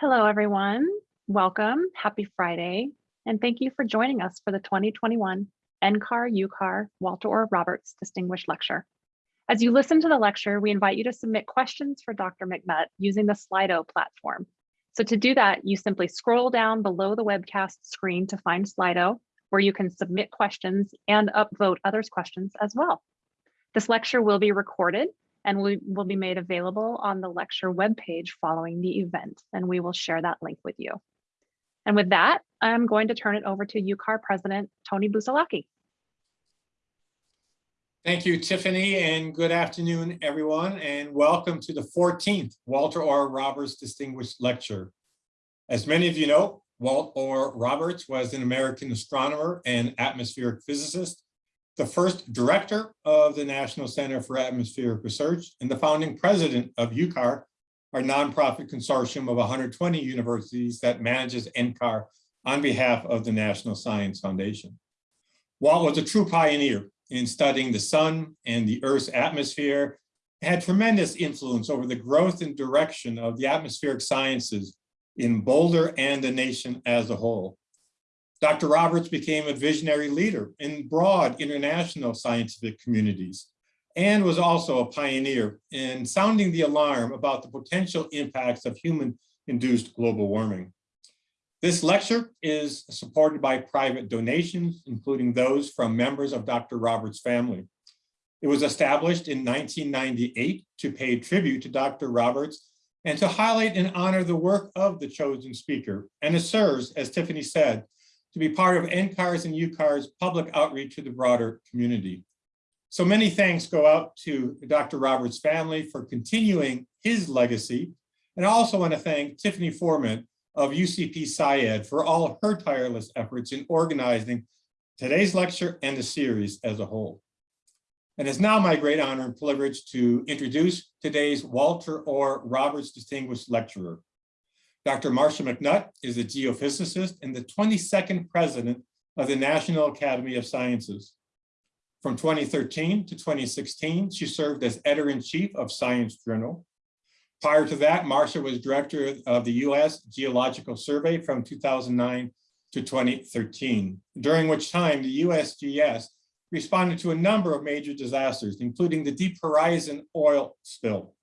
Hello, everyone. Welcome. Happy Friday. And thank you for joining us for the 2021 NCAR UCAR Walter Orr Roberts Distinguished Lecture. As you listen to the lecture, we invite you to submit questions for Dr. McNutt using the Slido platform. So to do that, you simply scroll down below the webcast screen to find Slido, where you can submit questions and upvote others' questions as well. This lecture will be recorded and we will be made available on the lecture webpage following the event, and we will share that link with you. And with that, I'm going to turn it over to UCAR President Tony Busalacchi. Thank you, Tiffany, and good afternoon, everyone, and welcome to the 14th Walter Orr Roberts Distinguished Lecture. As many of you know, Walt Orr Roberts was an American astronomer and atmospheric physicist the first director of the National Center for Atmospheric Research and the founding president of UCAR, our nonprofit consortium of 120 universities that manages NCAR on behalf of the National Science Foundation. Walt was a true pioneer in studying the sun and the Earth's atmosphere, had tremendous influence over the growth and direction of the atmospheric sciences in Boulder and the nation as a whole. Dr. Roberts became a visionary leader in broad international scientific communities and was also a pioneer in sounding the alarm about the potential impacts of human-induced global warming. This lecture is supported by private donations, including those from members of Dr. Roberts' family. It was established in 1998 to pay tribute to Dr. Roberts and to highlight and honor the work of the chosen speaker. And it serves, as Tiffany said, to be part of NCAR's and UCAR's public outreach to the broader community. So many thanks go out to Dr. Roberts' family for continuing his legacy. And I also want to thank Tiffany Foreman of UCP SciEd for all her tireless efforts in organizing today's lecture and the series as a whole. And it's now my great honor and privilege to introduce today's Walter Orr Roberts Distinguished Lecturer. Dr. Marcia McNutt is a geophysicist and the 22nd president of the National Academy of Sciences. From 2013 to 2016, she served as editor-in-chief of Science Journal. Prior to that, Marcia was director of the U.S. Geological Survey from 2009 to 2013, during which time the USGS responded to a number of major disasters, including the Deep Horizon oil spill.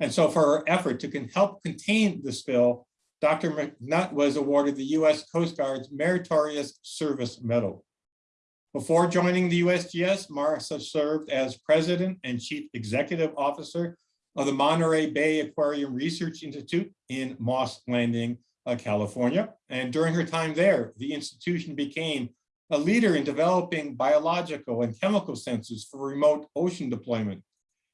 And so for her effort to help contain the spill, Dr. McNutt was awarded the U.S. Coast Guard's Meritorious Service Medal. Before joining the USGS, Marcia served as president and chief executive officer of the Monterey Bay Aquarium Research Institute in Moss Landing, uh, California. And during her time there, the institution became a leader in developing biological and chemical sensors for remote ocean deployment,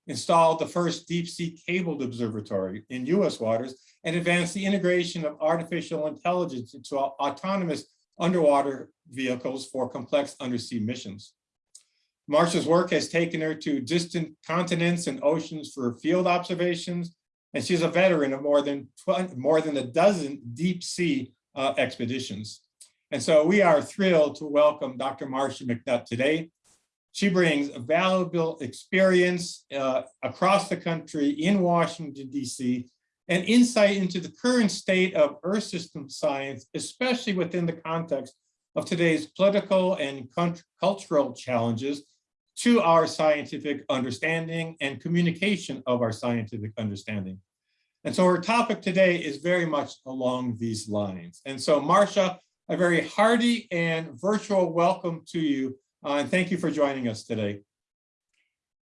installed the first deep sea cabled observatory in US waters, and advance the integration of artificial intelligence into autonomous underwater vehicles for complex undersea missions. Marcia's work has taken her to distant continents and oceans for field observations, and she's a veteran of more than 20, more than a dozen deep sea uh, expeditions. And so we are thrilled to welcome Dr. Marcia McNutt today. She brings valuable experience uh, across the country in Washington, DC, and insight into the current state of Earth system science, especially within the context of today's political and cultural challenges to our scientific understanding and communication of our scientific understanding. And so our topic today is very much along these lines. And so Marcia, a very hearty and virtual welcome to you. Uh, and thank you for joining us today.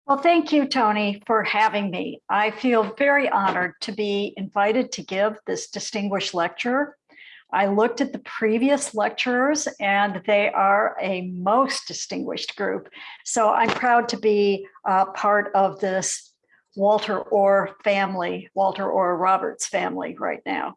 Well, thank you, Tony, for having me. I feel very honored to be invited to give this distinguished lecture. I looked at the previous lecturers and they are a most distinguished group. So I'm proud to be uh, part of this Walter Orr family, Walter Orr Roberts family right now.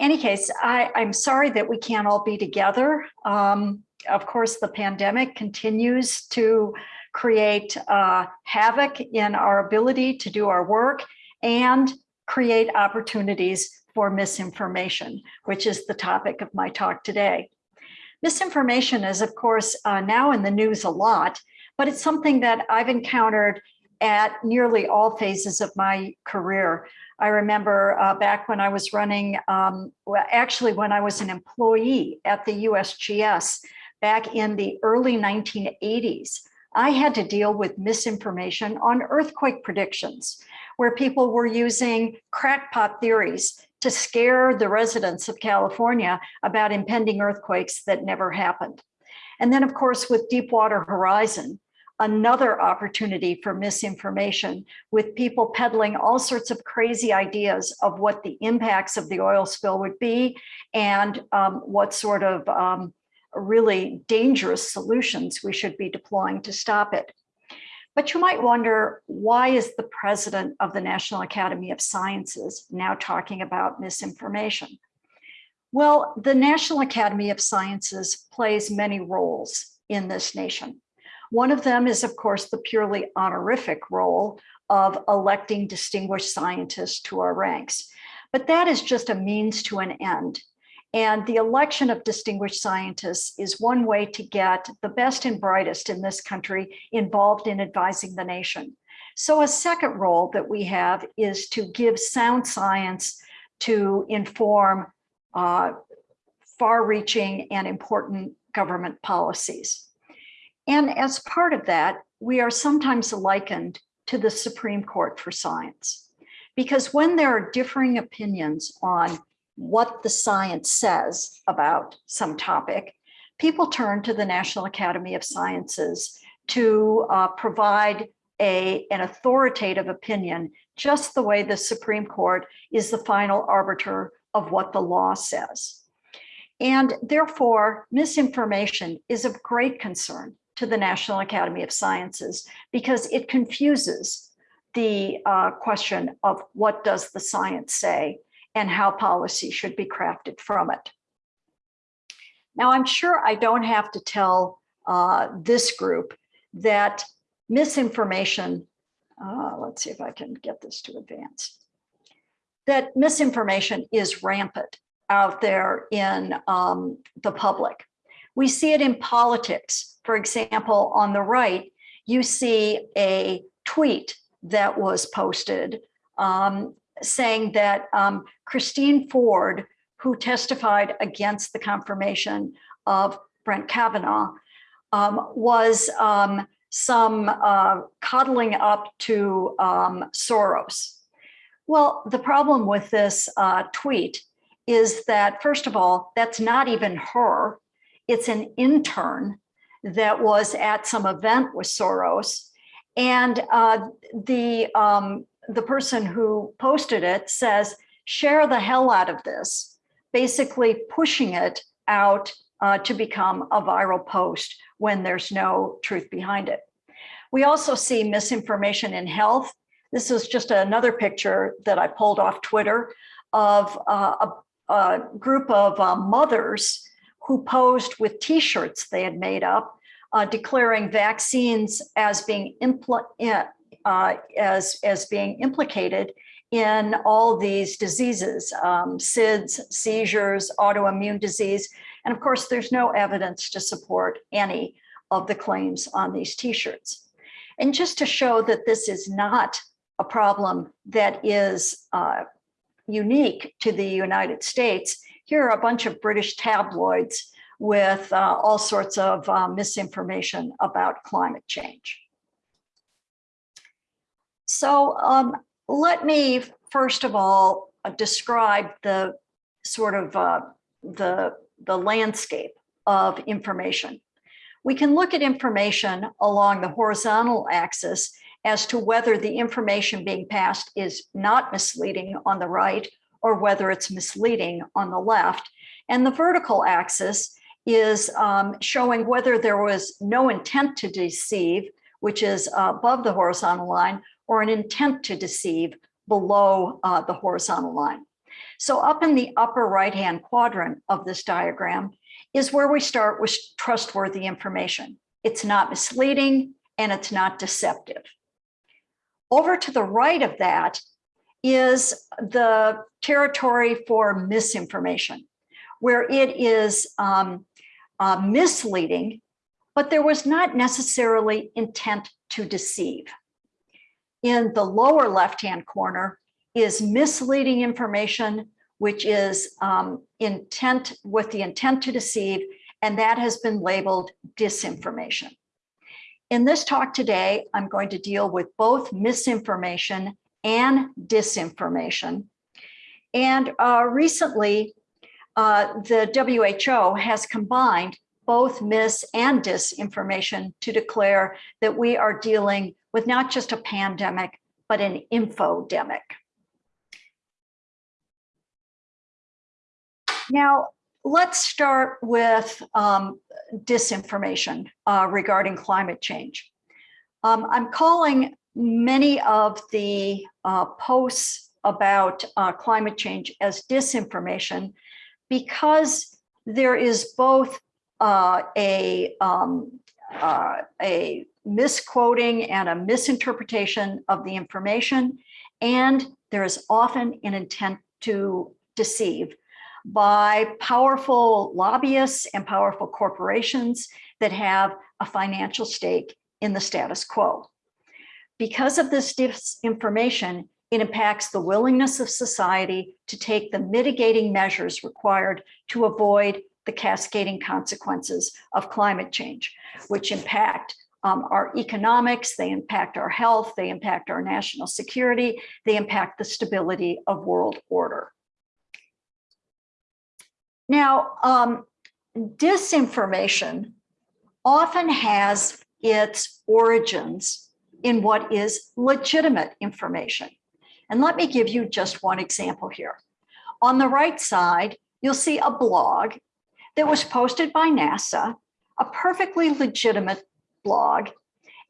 Any case, I, am sorry that we can't all be together. Um, of course, the pandemic continues to create uh, havoc in our ability to do our work and create opportunities for misinformation, which is the topic of my talk today. Misinformation is, of course, uh, now in the news a lot, but it's something that I've encountered at nearly all phases of my career. I remember uh, back when I was running, um, well, actually when I was an employee at the USGS back in the early 1980s, I had to deal with misinformation on earthquake predictions, where people were using crackpot theories to scare the residents of California about impending earthquakes that never happened. And then, of course, with Deepwater Horizon, another opportunity for misinformation with people peddling all sorts of crazy ideas of what the impacts of the oil spill would be and um, what sort of um, really dangerous solutions we should be deploying to stop it. But you might wonder, why is the president of the National Academy of Sciences now talking about misinformation? Well, the National Academy of Sciences plays many roles in this nation. One of them is, of course, the purely honorific role of electing distinguished scientists to our ranks. But that is just a means to an end. And the election of distinguished scientists is one way to get the best and brightest in this country involved in advising the nation. So a second role that we have is to give sound science to inform uh, far-reaching and important government policies. And as part of that, we are sometimes likened to the Supreme Court for science. Because when there are differing opinions on what the science says about some topic, people turn to the National Academy of Sciences to uh, provide a, an authoritative opinion, just the way the Supreme Court is the final arbiter of what the law says. And therefore, misinformation is of great concern to the National Academy of Sciences because it confuses the uh, question of what does the science say and how policy should be crafted from it. Now, I'm sure I don't have to tell uh, this group that misinformation, uh, let's see if I can get this to advance, that misinformation is rampant out there in um, the public. We see it in politics. For example, on the right, you see a tweet that was posted um, saying that um, Christine Ford, who testified against the confirmation of Brett Kavanaugh, um, was um, some uh, coddling up to um, Soros. Well, the problem with this uh, tweet is that, first of all, that's not even her. It's an intern that was at some event with Soros. And uh, the um, the person who posted it says, share the hell out of this, basically pushing it out uh, to become a viral post when there's no truth behind it. We also see misinformation in health. This is just another picture that I pulled off Twitter of uh, a, a, group of uh, mothers who posed with t-shirts they had made up uh, declaring vaccines as being impl uh, as, as being implicated in all these diseases, um, SIDS, seizures, autoimmune disease. And of course, there's no evidence to support any of the claims on these t-shirts. And just to show that this is not a problem that is uh, unique to the United States, here are a bunch of British tabloids with uh, all sorts of uh, misinformation about climate change. So um, let me first of all uh, describe the sort of uh, the, the landscape of information. We can look at information along the horizontal axis as to whether the information being passed is not misleading on the right or whether it's misleading on the left. And the vertical axis is um, showing whether there was no intent to deceive, which is uh, above the horizontal line, or an intent to deceive below uh, the horizontal line. So up in the upper right-hand quadrant of this diagram is where we start with trustworthy information. It's not misleading and it's not deceptive. Over to the right of that is the territory for misinformation, where it is um, uh, misleading, but there was not necessarily intent to deceive. In the lower left-hand corner is misleading information, which is um, intent with the intent to deceive, and that has been labeled disinformation. In this talk today, I'm going to deal with both misinformation and disinformation. And uh, recently, uh, the WHO has combined both mis and disinformation to declare that we are dealing with not just a pandemic, but an infodemic. Now, let's start with um, disinformation uh, regarding climate change. Um, I'm calling many of the uh, posts about uh, climate change as disinformation because there is both uh, a, um, uh, a misquoting and a misinterpretation of the information, and there is often an intent to deceive by powerful lobbyists and powerful corporations that have a financial stake in the status quo. Because of this disinformation, it impacts the willingness of society to take the mitigating measures required to avoid the cascading consequences of climate change, which impact um, our economics, they impact our health, they impact our national security, they impact the stability of world order. Now, um, disinformation often has its origins in what is legitimate information. And let me give you just one example here. On the right side, you'll see a blog that was posted by NASA, a perfectly legitimate blog.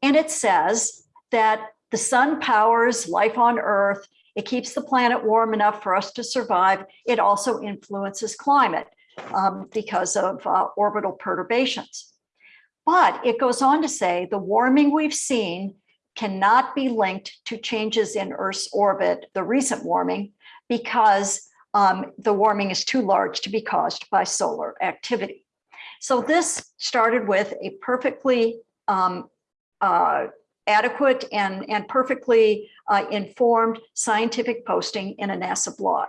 And it says that the sun powers life on Earth. It keeps the planet warm enough for us to survive. It also influences climate um, because of uh, orbital perturbations. But it goes on to say the warming we've seen cannot be linked to changes in Earth's orbit, the recent warming, because um, the warming is too large to be caused by solar activity. So this started with a perfectly um, uh, adequate and, and perfectly uh, informed scientific posting in a NASA blog.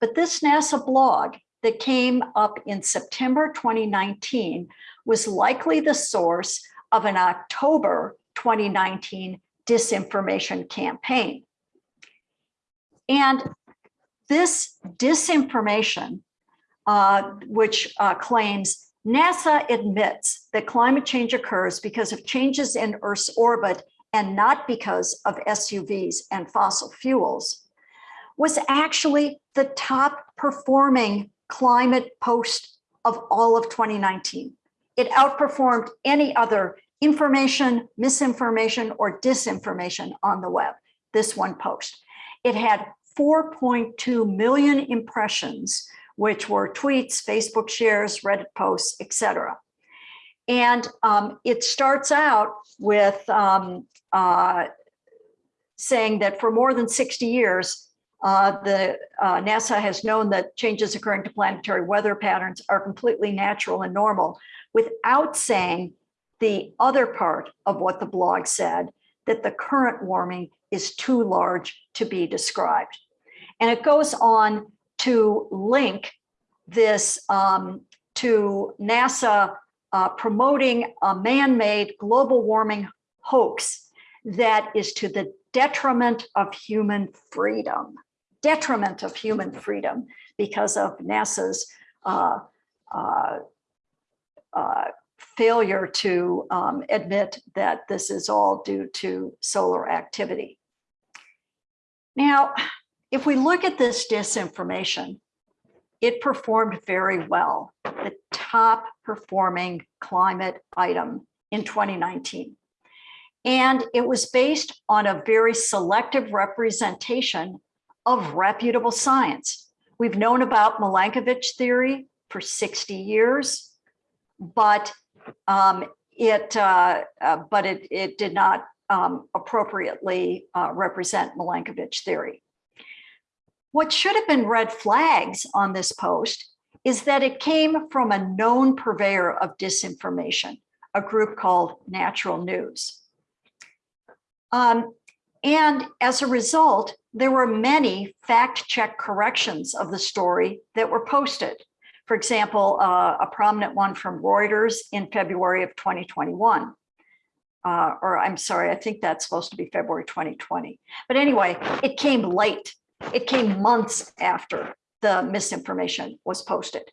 But this NASA blog that came up in September 2019 was likely the source of an October 2019 disinformation campaign. And this disinformation, uh, which uh, claims NASA admits that climate change occurs because of changes in Earth's orbit and not because of SUVs and fossil fuels, was actually the top performing climate post of all of 2019. It outperformed any other information, misinformation, or disinformation on the web, this one post. It had 4.2 million impressions, which were tweets, Facebook shares, Reddit posts, etc. And um, it starts out with um, uh, saying that for more than 60 years, uh, the uh, NASA has known that changes occurring to planetary weather patterns are completely natural and normal without saying the other part of what the blog said, that the current warming is too large to be described. And it goes on to link this um, to NASA uh, promoting a man-made global warming hoax that is to the detriment of human freedom, detriment of human freedom because of NASA's uh, uh, uh failure to um, admit that this is all due to solar activity. Now, if we look at this disinformation, it performed very well, the top performing climate item in 2019. And it was based on a very selective representation of reputable science. We've known about Milankovitch theory for 60 years, but um, it, uh, uh, but it, it did not um, appropriately uh, represent Milankovitch theory. What should have been red flags on this post is that it came from a known purveyor of disinformation, a group called Natural News. Um, and as a result, there were many fact check corrections of the story that were posted. For example, uh, a prominent one from Reuters in February of 2021. Uh, or I'm sorry, I think that's supposed to be February 2020. But anyway, it came late. It came months after the misinformation was posted.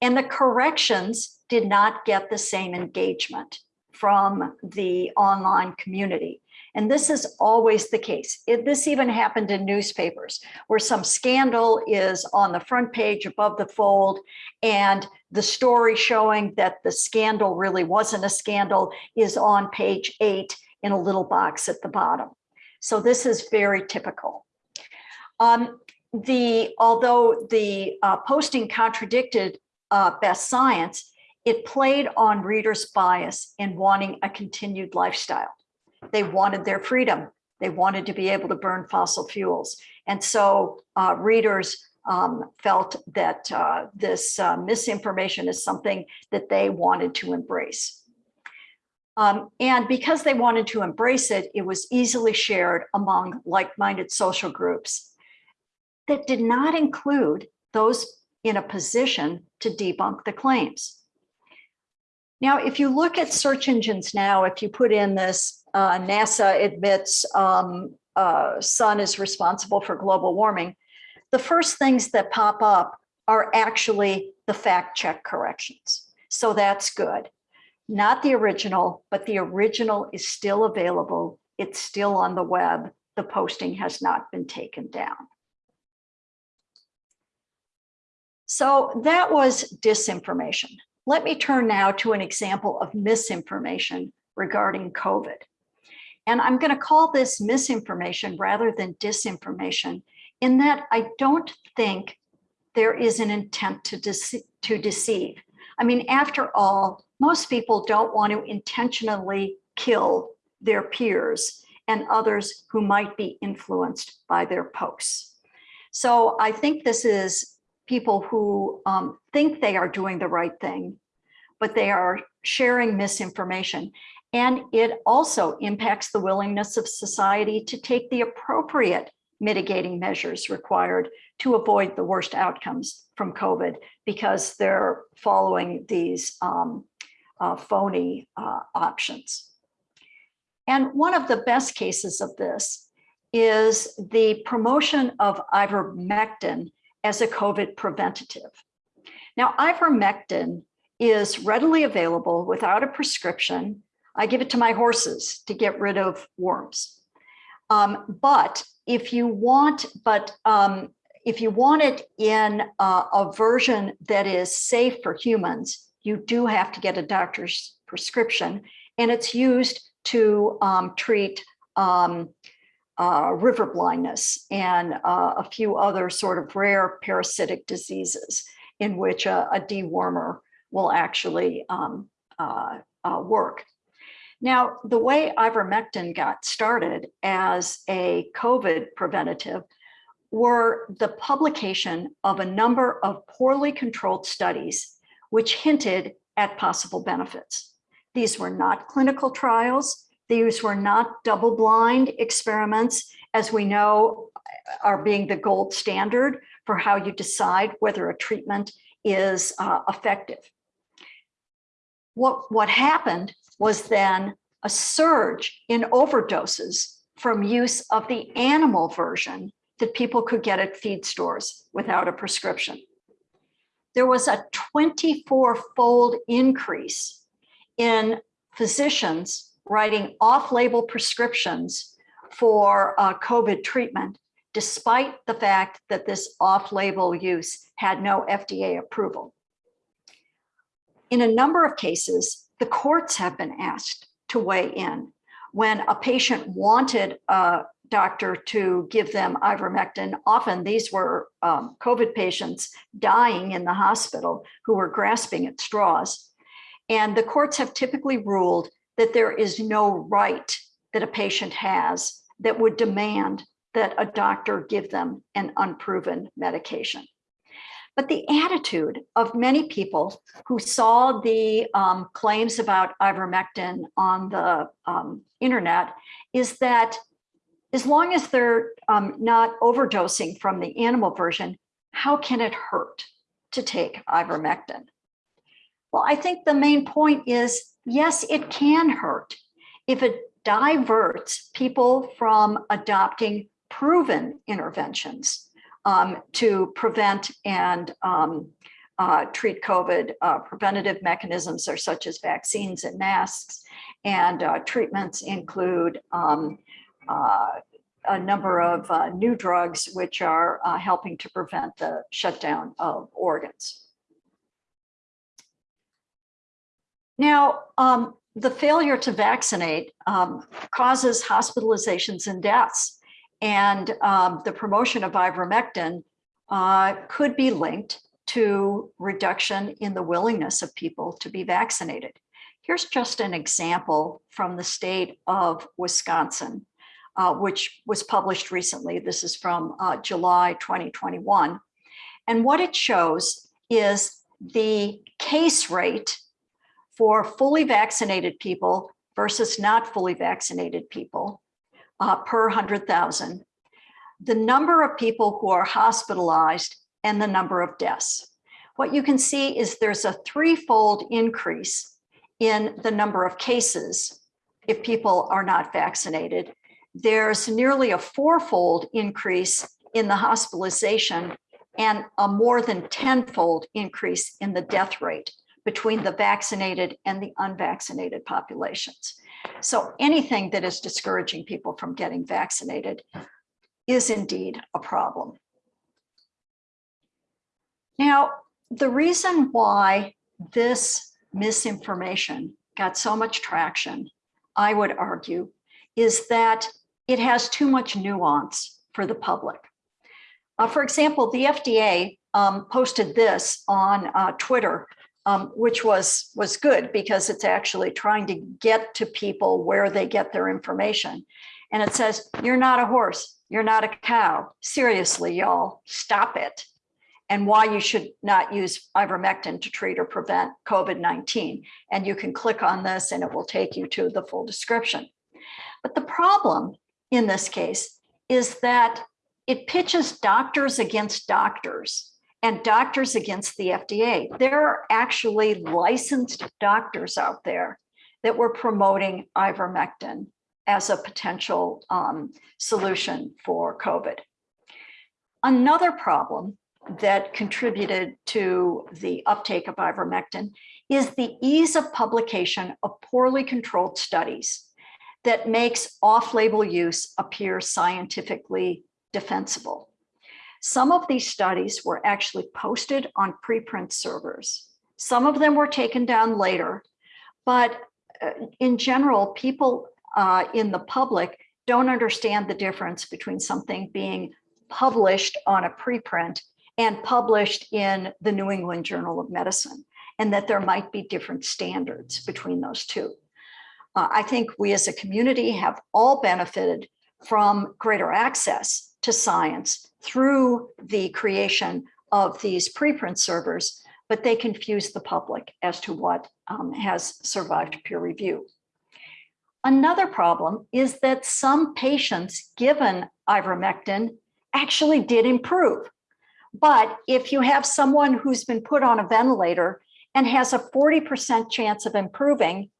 And the corrections did not get the same engagement from the online community. And this is always the case. It, this even happened in newspapers where some scandal is on the front page above the fold and the story showing that the scandal really wasn't a scandal is on page eight in a little box at the bottom. So this is very typical. Um, the although the uh, posting contradicted uh, best science, it played on readers' bias in wanting a continued lifestyle. They wanted their freedom. They wanted to be able to burn fossil fuels. And so uh, readers um, felt that uh, this uh, misinformation is something that they wanted to embrace. Um, and because they wanted to embrace it, it was easily shared among like-minded social groups that did not include those in a position to debunk the claims. Now, if you look at search engines now, if you put in this uh, NASA admits um, uh, sun is responsible for global warming, the first things that pop up are actually the fact check corrections. So that's good. Not the original, but the original is still available. It's still on the web. The posting has not been taken down. So that was disinformation. Let me turn now to an example of misinformation regarding COVID. And I'm going to call this misinformation rather than disinformation in that I don't think there is an intent to, dece to deceive. I mean, after all, most people don't want to intentionally kill their peers and others who might be influenced by their posts. So I think this is people who um, think they are doing the right thing, but they are sharing misinformation. And it also impacts the willingness of society to take the appropriate mitigating measures required to avoid the worst outcomes from COVID because they're following these um, uh, phony uh, options. And one of the best cases of this is the promotion of ivermectin as a COVID preventative. Now, ivermectin is readily available without a prescription I give it to my horses to get rid of worms. Um, but if you want, but um, if you want it in uh, a version that is safe for humans, you do have to get a doctor's prescription and it's used to um, treat um, uh, river blindness and uh, a few other sort of rare parasitic diseases in which a, a dewormer will actually um, uh, uh, work. Now, the way ivermectin got started as a COVID preventative were the publication of a number of poorly controlled studies which hinted at possible benefits. These were not clinical trials. These were not double-blind experiments, as we know are being the gold standard for how you decide whether a treatment is uh, effective. What, what happened was then a surge in overdoses from use of the animal version that people could get at feed stores without a prescription. There was a 24 fold increase in physicians writing off-label prescriptions for uh, COVID treatment, despite the fact that this off-label use had no FDA approval. In a number of cases, the courts have been asked to weigh in. When a patient wanted a doctor to give them ivermectin, often these were um, COVID patients dying in the hospital who were grasping at straws. And the courts have typically ruled that there is no right that a patient has that would demand that a doctor give them an unproven medication. But the attitude of many people who saw the um, claims about ivermectin on the um, internet is that as long as they're um, not overdosing from the animal version, how can it hurt to take ivermectin? Well, I think the main point is, yes, it can hurt if it diverts people from adopting proven interventions um, to prevent and um, uh, treat COVID. Uh, preventative mechanisms are such as vaccines and masks, and uh, treatments include um, uh, a number of uh, new drugs which are uh, helping to prevent the shutdown of organs. Now, um, the failure to vaccinate um, causes hospitalizations and deaths. And um, the promotion of ivermectin uh, could be linked to reduction in the willingness of people to be vaccinated. Here's just an example from the state of Wisconsin, uh, which was published recently. This is from uh, July 2021. And what it shows is the case rate for fully vaccinated people versus not fully vaccinated people uh, per 100,000, the number of people who are hospitalized and the number of deaths. What you can see is there's a threefold increase in the number of cases if people are not vaccinated. There's nearly a fourfold increase in the hospitalization and a more than tenfold increase in the death rate between the vaccinated and the unvaccinated populations. So anything that is discouraging people from getting vaccinated is indeed a problem. Now, the reason why this misinformation got so much traction, I would argue, is that it has too much nuance for the public. Uh, for example, the FDA um, posted this on uh, Twitter um, which was was good because it's actually trying to get to people where they get their information. And it says, you're not a horse, you're not a cow. Seriously, y'all, stop it. And why you should not use ivermectin to treat or prevent COVID-19. And you can click on this and it will take you to the full description. But the problem in this case is that it pitches doctors against doctors and doctors against the FDA. There are actually licensed doctors out there that were promoting ivermectin as a potential um, solution for COVID. Another problem that contributed to the uptake of ivermectin is the ease of publication of poorly controlled studies that makes off-label use appear scientifically defensible. Some of these studies were actually posted on preprint servers. Some of them were taken down later, but uh, in general, people uh, in the public don't understand the difference between something being published on a preprint and published in the New England Journal of Medicine, and that there might be different standards between those two. Uh, I think we as a community have all benefited from greater access to science through the creation of these preprint servers, but they confuse the public as to what um, has survived peer review. Another problem is that some patients given ivermectin actually did improve. But if you have someone who's been put on a ventilator and has a 40% chance of improving,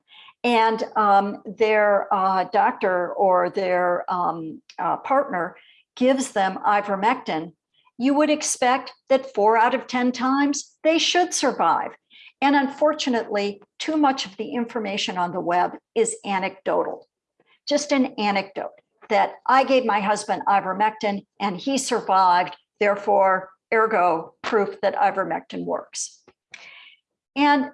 and um, their uh, doctor or their um, uh, partner gives them ivermectin, you would expect that four out of 10 times they should survive. And unfortunately, too much of the information on the web is anecdotal, just an anecdote that I gave my husband ivermectin and he survived, therefore, ergo, proof that ivermectin works. And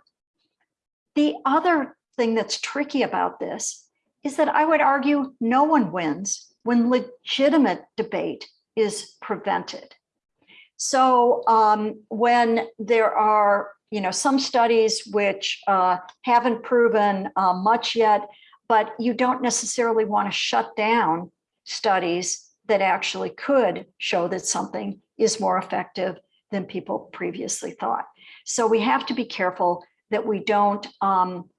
the other thing that's tricky about this is that I would argue no one wins when legitimate debate is prevented. So um, when there are, you know, some studies which uh, haven't proven uh, much yet, but you don't necessarily want to shut down studies that actually could show that something is more effective than people previously thought. So we have to be careful that we don't um,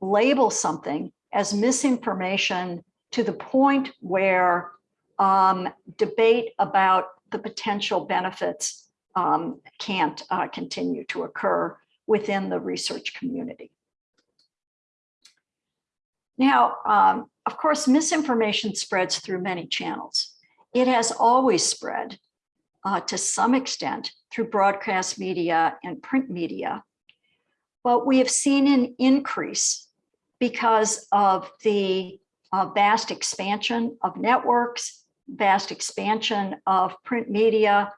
label something as misinformation to the point where um, debate about the potential benefits um, can't uh, continue to occur within the research community. Now, um, of course, misinformation spreads through many channels. It has always spread uh, to some extent through broadcast media and print media. But we have seen an increase because of the vast expansion of networks, vast expansion of print media,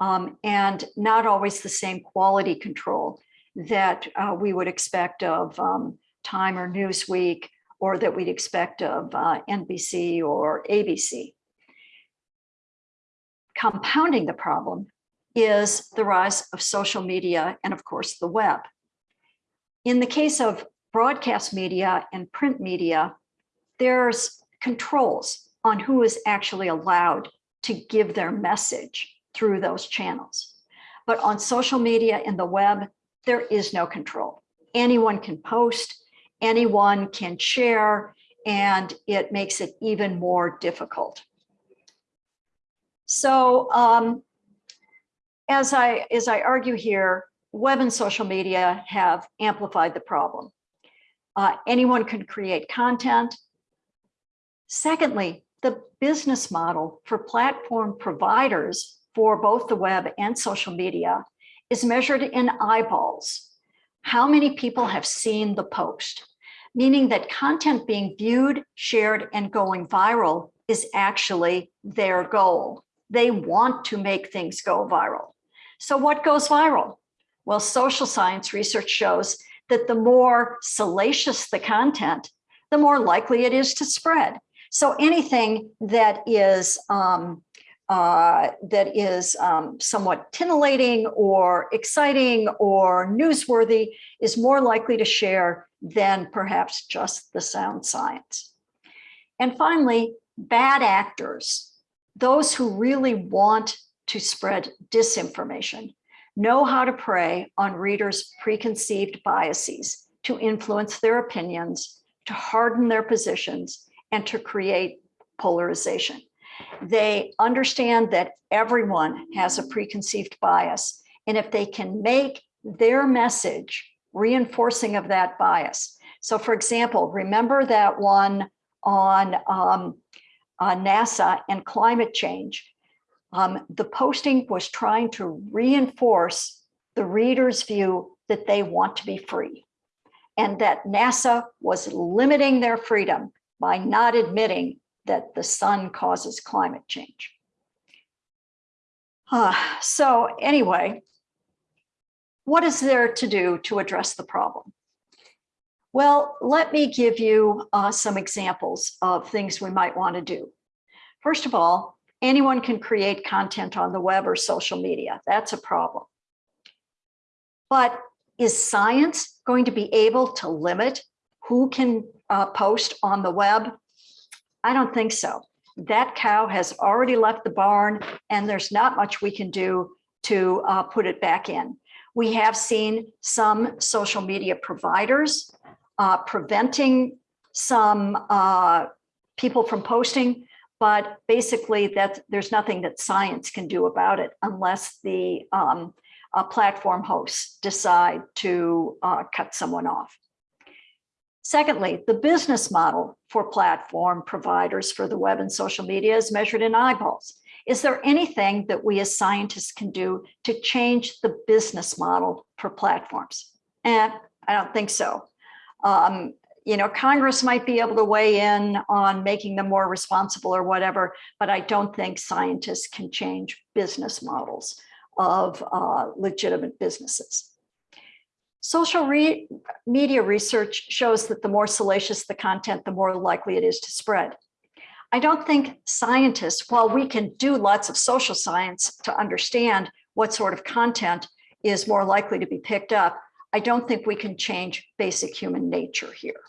um, and not always the same quality control that uh, we would expect of um, Time or Newsweek or that we'd expect of uh, NBC or ABC. Compounding the problem is the rise of social media and of course the web. In the case of broadcast media and print media, there's controls on who is actually allowed to give their message through those channels. But on social media and the web, there is no control. Anyone can post, anyone can share, and it makes it even more difficult. So um, as I as I argue here, web and social media have amplified the problem. Uh, anyone can create content. Secondly, the business model for platform providers for both the web and social media is measured in eyeballs. How many people have seen the post? Meaning that content being viewed, shared, and going viral is actually their goal. They want to make things go viral. So what goes viral? Well, social science research shows that the more salacious the content, the more likely it is to spread. So anything that is um, uh, that is um, somewhat titillating or exciting or newsworthy is more likely to share than perhaps just the sound science. And finally, bad actors, those who really want to spread disinformation, know how to prey on readers' preconceived biases to influence their opinions, to harden their positions, and to create polarization. They understand that everyone has a preconceived bias. And if they can make their message reinforcing of that bias. So for example, remember that one on um, uh, NASA and climate change. Um, the posting was trying to reinforce the reader's view that they want to be free and that NASA was limiting their freedom by not admitting that the sun causes climate change. Uh, so anyway, what is there to do to address the problem? Well, let me give you uh, some examples of things we might want to do. First of all, anyone can create content on the web or social media. That's a problem. But is science going to be able to limit who can uh, post on the web? I don't think so. That cow has already left the barn and there's not much we can do to uh, put it back in. We have seen some social media providers uh, preventing some uh, people from posting, but basically that there's nothing that science can do about it unless the um, uh, platform hosts decide to uh, cut someone off. Secondly, the business model for platform providers for the web and social media is measured in eyeballs. Is there anything that we as scientists can do to change the business model for platforms? And I don't think so. Um, you know, Congress might be able to weigh in on making them more responsible or whatever, but I don't think scientists can change business models of uh, legitimate businesses. Social re media research shows that the more salacious the content, the more likely it is to spread. I don't think scientists, while we can do lots of social science to understand what sort of content is more likely to be picked up, I don't think we can change basic human nature here.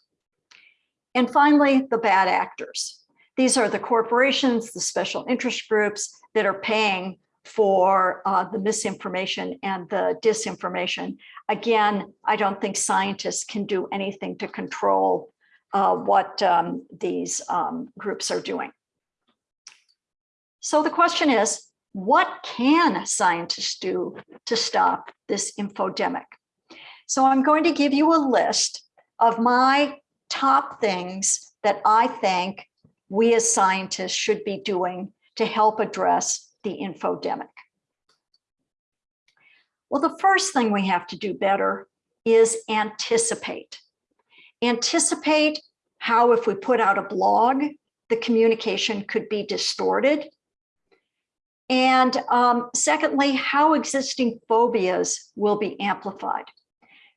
And finally, the bad actors. These are the corporations, the special interest groups that are paying for uh, the misinformation and the disinformation. Again, I don't think scientists can do anything to control uh, what um, these um, groups are doing. So the question is, what can scientists do to stop this infodemic? So I'm going to give you a list of my top things that I think we as scientists should be doing to help address the infodemic. Well, the first thing we have to do better is anticipate. Anticipate how if we put out a blog, the communication could be distorted. And um, secondly, how existing phobias will be amplified.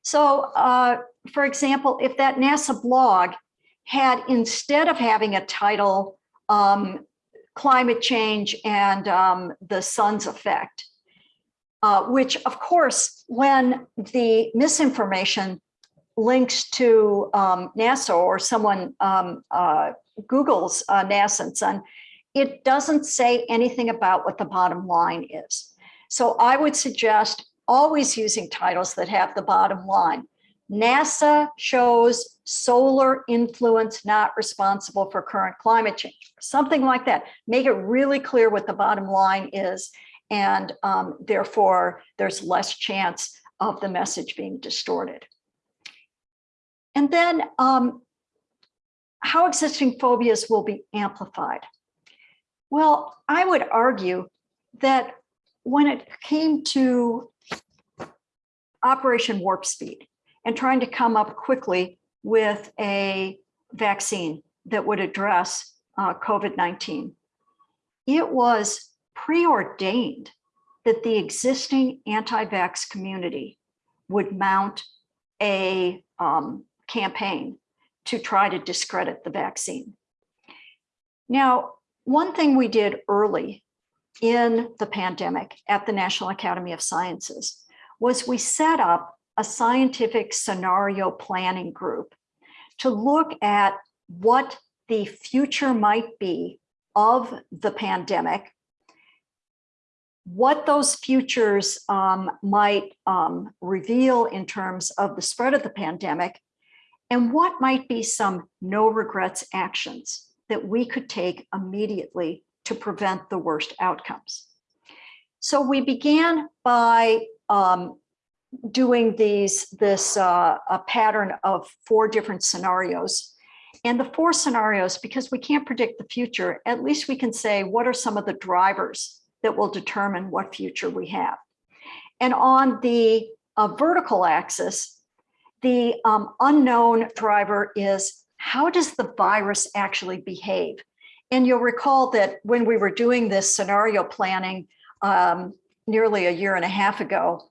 So uh, for example, if that NASA blog had, instead of having a title, um, climate change and um, the sun's effect, uh, which of course, when the misinformation links to um, NASA or someone um, uh, Google's uh, NASA and Sun, it doesn't say anything about what the bottom line is. So I would suggest always using titles that have the bottom line. NASA shows solar influence not responsible for current climate change, something like that. Make it really clear what the bottom line is. And um, therefore, there's less chance of the message being distorted. And then um, how existing phobias will be amplified. Well, I would argue that when it came to Operation Warp Speed and trying to come up quickly with a vaccine that would address uh, COVID-19, it was preordained that the existing anti-vax community would mount a um, campaign to try to discredit the vaccine. Now, one thing we did early in the pandemic at the National Academy of Sciences was we set up a scientific scenario planning group to look at what the future might be of the pandemic, what those futures um, might um, reveal in terms of the spread of the pandemic, and what might be some no regrets actions that we could take immediately to prevent the worst outcomes. So we began by um, doing these this uh, a pattern of four different scenarios. And the four scenarios, because we can't predict the future, at least we can say what are some of the drivers that will determine what future we have. And on the uh, vertical axis, the um, unknown driver is how does the virus actually behave? And you'll recall that when we were doing this scenario planning um, nearly a year and a half ago,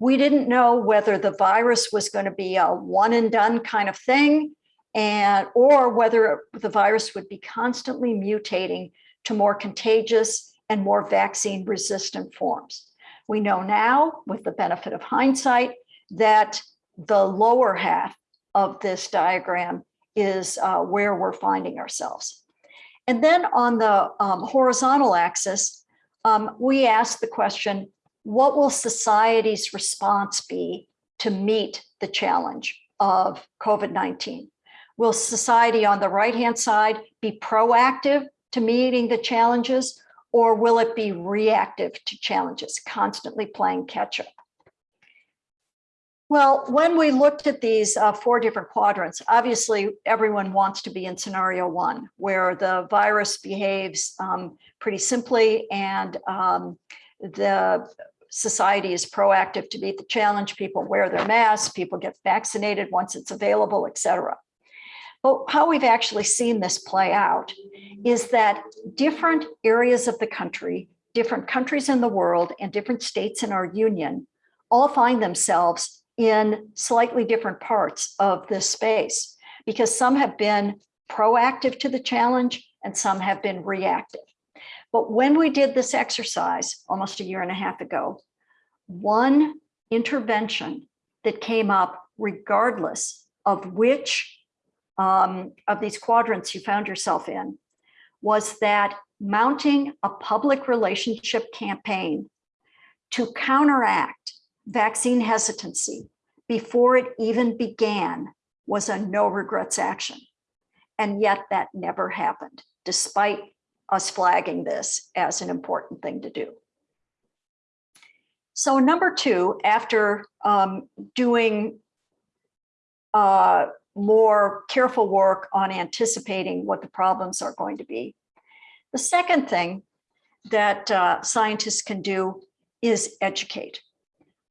we didn't know whether the virus was going to be a one and done kind of thing and or whether the virus would be constantly mutating to more contagious and more vaccine resistant forms. We know now with the benefit of hindsight that the lower half of this diagram is uh, where we're finding ourselves. And then on the um, horizontal axis, um, we ask the question, what will society's response be to meet the challenge of COVID-19? Will society on the right-hand side be proactive to meeting the challenges, or will it be reactive to challenges, constantly playing catch up? Well, when we looked at these uh, four different quadrants, obviously everyone wants to be in scenario one, where the virus behaves um, pretty simply and um, the society is proactive to meet the challenge. People wear their masks, people get vaccinated once it's available, et cetera. But how we've actually seen this play out is that different areas of the country, different countries in the world, and different states in our union all find themselves in slightly different parts of this space because some have been proactive to the challenge and some have been reactive. But when we did this exercise almost a year and a half ago, one intervention that came up regardless of which um, of these quadrants you found yourself in was that mounting a public relationship campaign to counteract vaccine hesitancy before it even began was a no regrets action. And yet that never happened, despite us flagging this as an important thing to do. So number two, after um, doing uh, more careful work on anticipating what the problems are going to be, the second thing that uh, scientists can do is educate.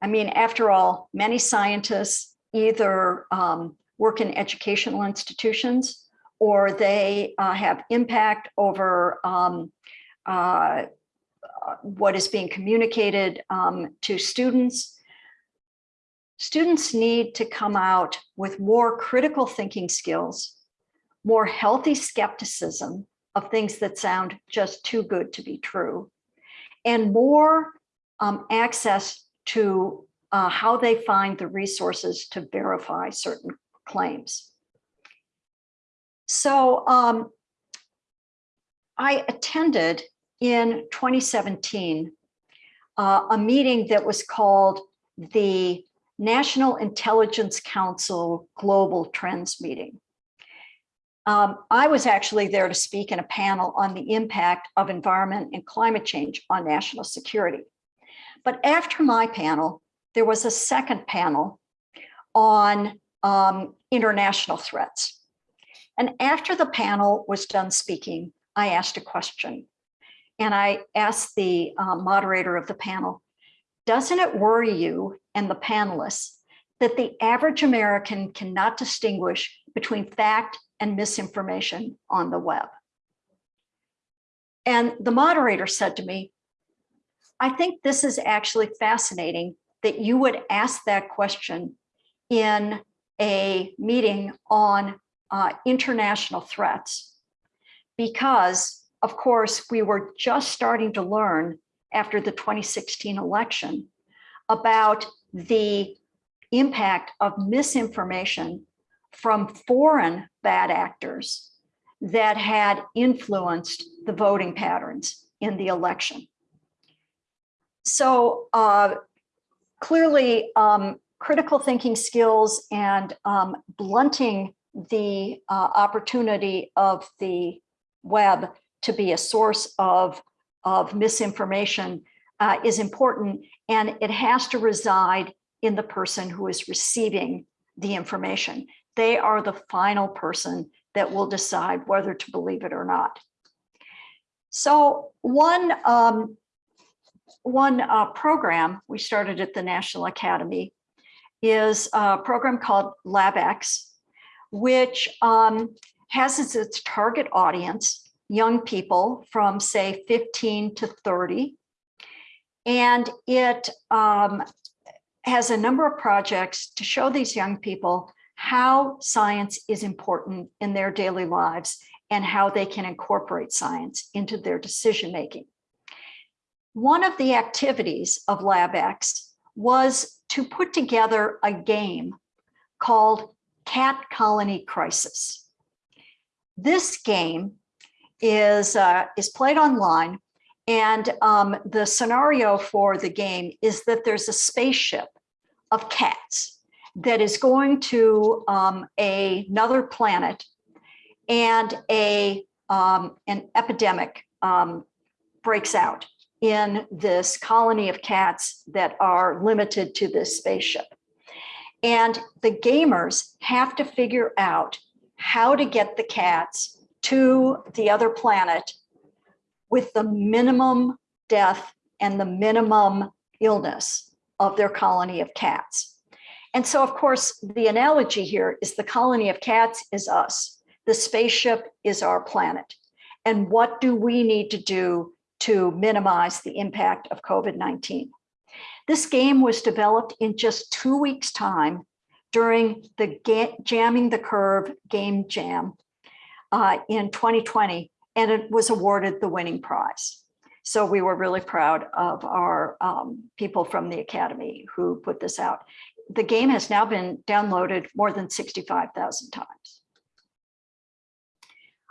I mean, after all, many scientists either um, work in educational institutions or they uh, have impact over um, uh, what is being communicated um, to students. Students need to come out with more critical thinking skills, more healthy skepticism of things that sound just too good to be true, and more um, access to uh, how they find the resources to verify certain claims. So um, I attended in 2017 uh, a meeting that was called the National Intelligence Council Global Trends Meeting. Um, I was actually there to speak in a panel on the impact of environment and climate change on national security. But after my panel, there was a second panel on um, international threats. And after the panel was done speaking, I asked a question. And I asked the uh, moderator of the panel, doesn't it worry you and the panelists that the average American cannot distinguish between fact and misinformation on the web? And the moderator said to me, I think this is actually fascinating that you would ask that question in a meeting on uh, international threats because of course we were just starting to learn after the 2016 election about the impact of misinformation from foreign bad actors that had influenced the voting patterns in the election. So uh, clearly um, critical thinking skills and um, blunting the uh, opportunity of the web to be a source of, of misinformation uh, is important and it has to reside in the person who is receiving the information. They are the final person that will decide whether to believe it or not. So one um, one uh, program we started at the National Academy is a program called LabX, which um, has as its target audience young people from say 15 to 30. And it um, has a number of projects to show these young people how science is important in their daily lives and how they can incorporate science into their decision making. One of the activities of LabX was to put together a game called Cat Colony Crisis. This game is, uh, is played online and um, the scenario for the game is that there's a spaceship of cats that is going to um, a, another planet and a, um, an epidemic um, breaks out in this colony of cats that are limited to this spaceship. And the gamers have to figure out how to get the cats to the other planet with the minimum death and the minimum illness of their colony of cats. And so, of course, the analogy here is the colony of cats is us. The spaceship is our planet. And what do we need to do to minimize the impact of COVID-19. This game was developed in just two weeks time during the Jamming the Curve Game Jam uh, in 2020, and it was awarded the winning prize. So we were really proud of our um, people from the Academy who put this out. The game has now been downloaded more than 65,000 times.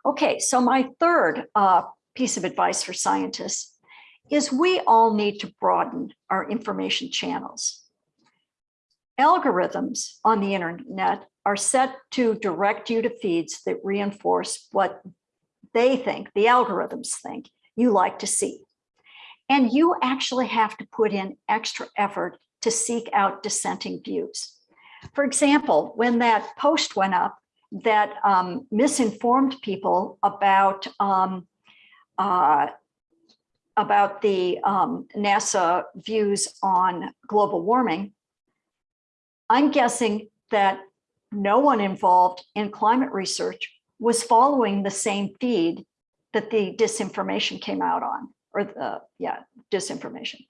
Okay, so my third uh, piece of advice for scientists is we all need to broaden our information channels. Algorithms on the internet are set to direct you to feeds that reinforce what they think, the algorithms think you like to see. And you actually have to put in extra effort to seek out dissenting views. For example, when that post went up that um, misinformed people about um, uh, about the um, NASA views on global warming, I'm guessing that no one involved in climate research was following the same feed that the disinformation came out on, or the, yeah, disinformation.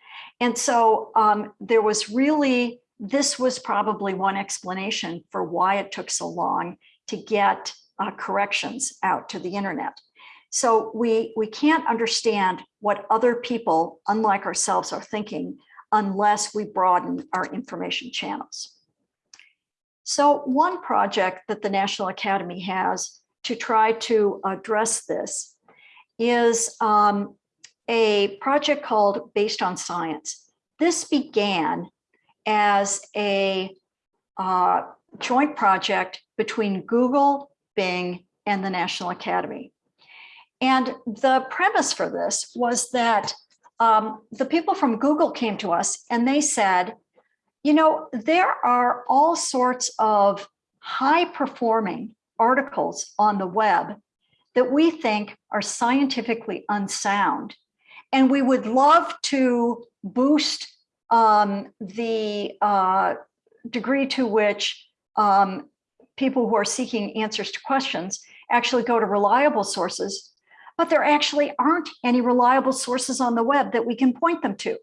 And so um, there was really, this was probably one explanation for why it took so long to get uh, corrections out to the internet. So we, we can't understand what other people, unlike ourselves, are thinking unless we broaden our information channels. So one project that the National Academy has to try to address this is um, a project called Based on Science. This began as a uh, joint project between Google, Bing, and the National Academy. And the premise for this was that um, the people from Google came to us and they said, you know, there are all sorts of high performing articles on the web that we think are scientifically unsound. And we would love to boost um, the uh, degree to which um, people who are seeking answers to questions actually go to reliable sources, but there actually aren't any reliable sources on the web that we can point them to.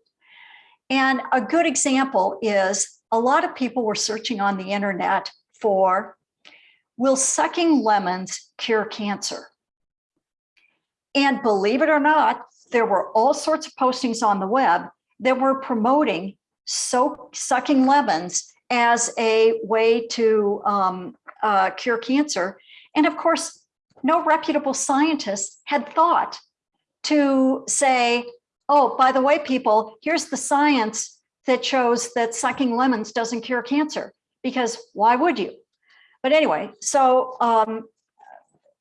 And a good example is a lot of people were searching on the internet for, will sucking lemons cure cancer? And believe it or not, there were all sorts of postings on the web that were promoting so sucking lemons as a way to um, uh, cure cancer. And of course, no reputable scientist had thought to say, oh, by the way, people, here's the science that shows that sucking lemons doesn't cure cancer, because why would you? But anyway, so um,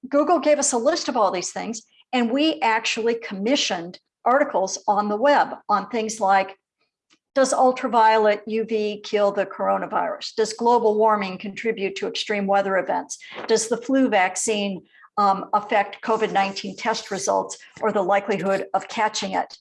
Google gave us a list of all these things, and we actually commissioned articles on the web on things like does ultraviolet UV kill the coronavirus? Does global warming contribute to extreme weather events? Does the flu vaccine um, affect COVID-19 test results or the likelihood of catching it?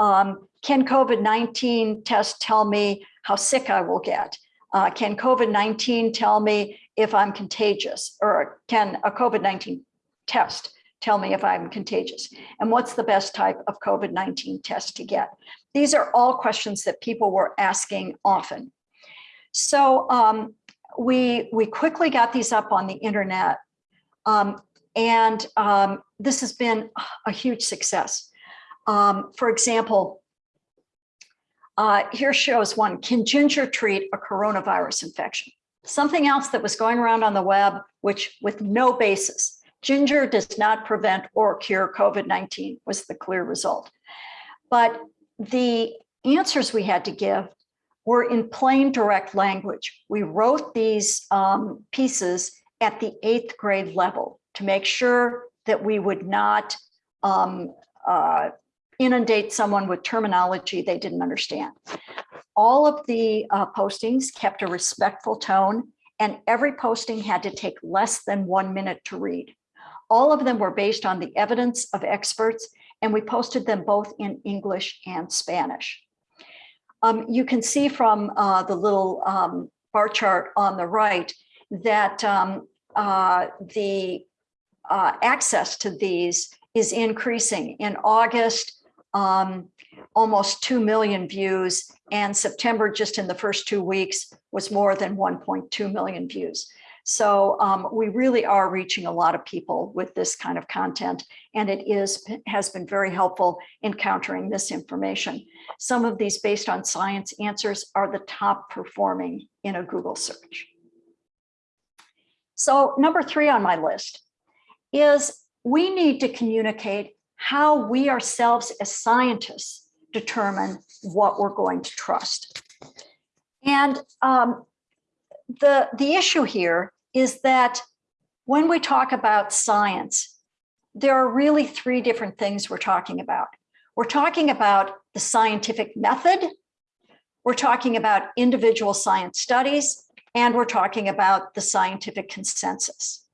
Um, can COVID-19 test tell me how sick I will get? Uh, can COVID-19 tell me if I'm contagious or can a COVID-19 test tell me if I'm contagious? And what's the best type of COVID-19 test to get? These are all questions that people were asking often. So um, we, we quickly got these up on the internet. Um, and um, this has been a huge success. Um, for example, uh, here shows one, can ginger treat a coronavirus infection? Something else that was going around on the web, which with no basis. Ginger does not prevent or cure COVID-19 was the clear result. But the answers we had to give were in plain direct language. We wrote these um, pieces at the eighth grade level to make sure that we would not um, uh, inundate someone with terminology they didn't understand. All of the uh, postings kept a respectful tone and every posting had to take less than one minute to read. All of them were based on the evidence of experts and we posted them both in English and Spanish. Um, you can see from uh, the little um, bar chart on the right that um, uh, the uh, access to these is increasing. In August, um, almost 2 million views and September just in the first two weeks was more than 1.2 million views. So um, we really are reaching a lot of people with this kind of content, and it is has been very helpful in countering this information. Some of these based on science answers are the top performing in a Google search. So number three on my list is we need to communicate how we ourselves as scientists determine what we're going to trust. And um, the, the issue here is that when we talk about science, there are really three different things we're talking about. We're talking about the scientific method, we're talking about individual science studies, and we're talking about the scientific consensus.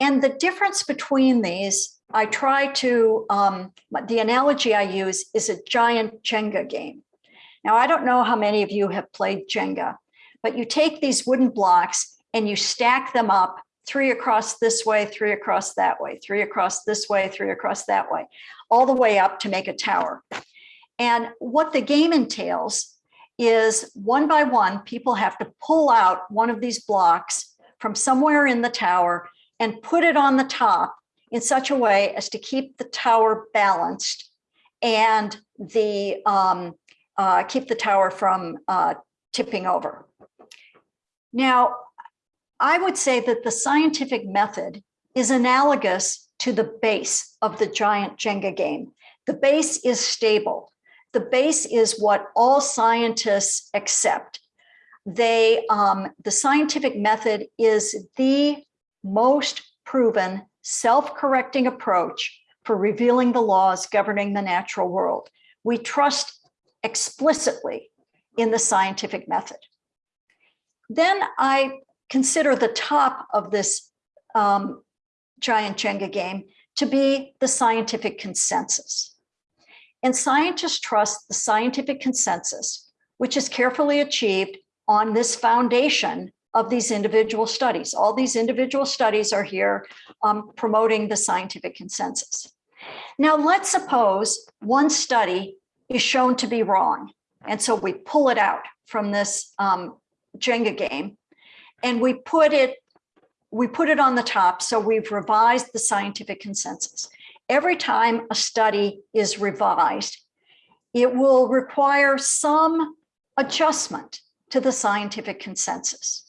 And the difference between these, I try to, um, the analogy I use is a giant Jenga game. Now, I don't know how many of you have played Jenga, but you take these wooden blocks and you stack them up three across this way, three across that way, three across this way, three across that way, all the way up to make a tower. And what the game entails is one by one, people have to pull out one of these blocks from somewhere in the tower and put it on the top in such a way as to keep the tower balanced and the um, uh, keep the tower from uh, tipping over. Now, I would say that the scientific method is analogous to the base of the giant Jenga game. The base is stable. The base is what all scientists accept. They, um, the scientific method is the most proven self-correcting approach for revealing the laws governing the natural world. We trust explicitly in the scientific method. Then I consider the top of this um, giant Jenga game to be the scientific consensus. And scientists trust the scientific consensus, which is carefully achieved on this foundation of these individual studies. All these individual studies are here um, promoting the scientific consensus. Now, let's suppose one study is shown to be wrong. And so we pull it out from this um, Jenga game and we put it we put it on the top. So we've revised the scientific consensus. Every time a study is revised, it will require some adjustment to the scientific consensus.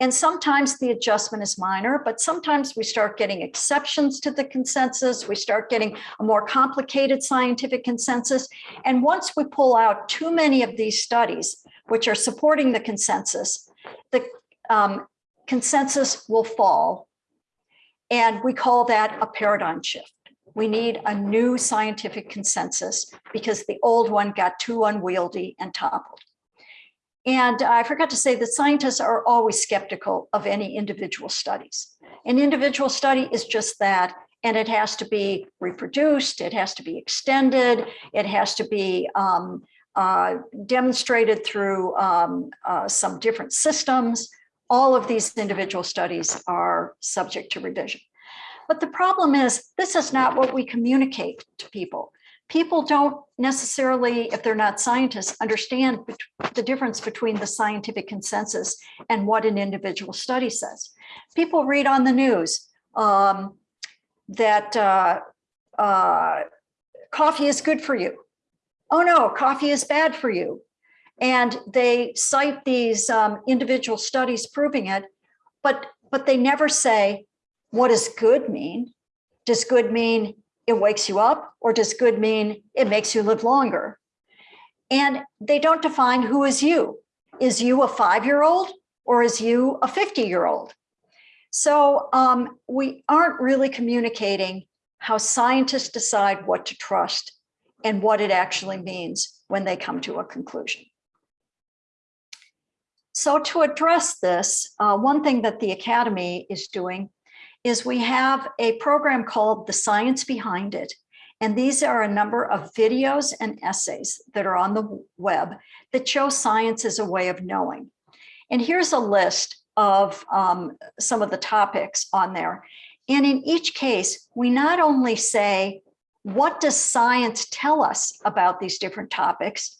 And sometimes the adjustment is minor, but sometimes we start getting exceptions to the consensus. We start getting a more complicated scientific consensus. And once we pull out too many of these studies, which are supporting the consensus, the um, consensus will fall. And we call that a paradigm shift. We need a new scientific consensus because the old one got too unwieldy and toppled. And I forgot to say that scientists are always skeptical of any individual studies. An individual study is just that, and it has to be reproduced, it has to be extended, it has to be um, uh, demonstrated through um, uh, some different systems. All of these individual studies are subject to revision. But the problem is, this is not what we communicate to people people don't necessarily, if they're not scientists, understand the difference between the scientific consensus and what an individual study says. People read on the news um, that uh, uh, coffee is good for you. Oh no, coffee is bad for you. And they cite these um, individual studies proving it, but, but they never say, what does good mean? Does good mean it wakes you up or does good mean it makes you live longer? And they don't define who is you. Is you a five-year-old or is you a 50-year-old? So um, we aren't really communicating how scientists decide what to trust and what it actually means when they come to a conclusion. So to address this, uh, one thing that the Academy is doing is we have a program called The Science Behind It. And these are a number of videos and essays that are on the web that show science as a way of knowing. And here's a list of um, some of the topics on there. And in each case, we not only say, what does science tell us about these different topics,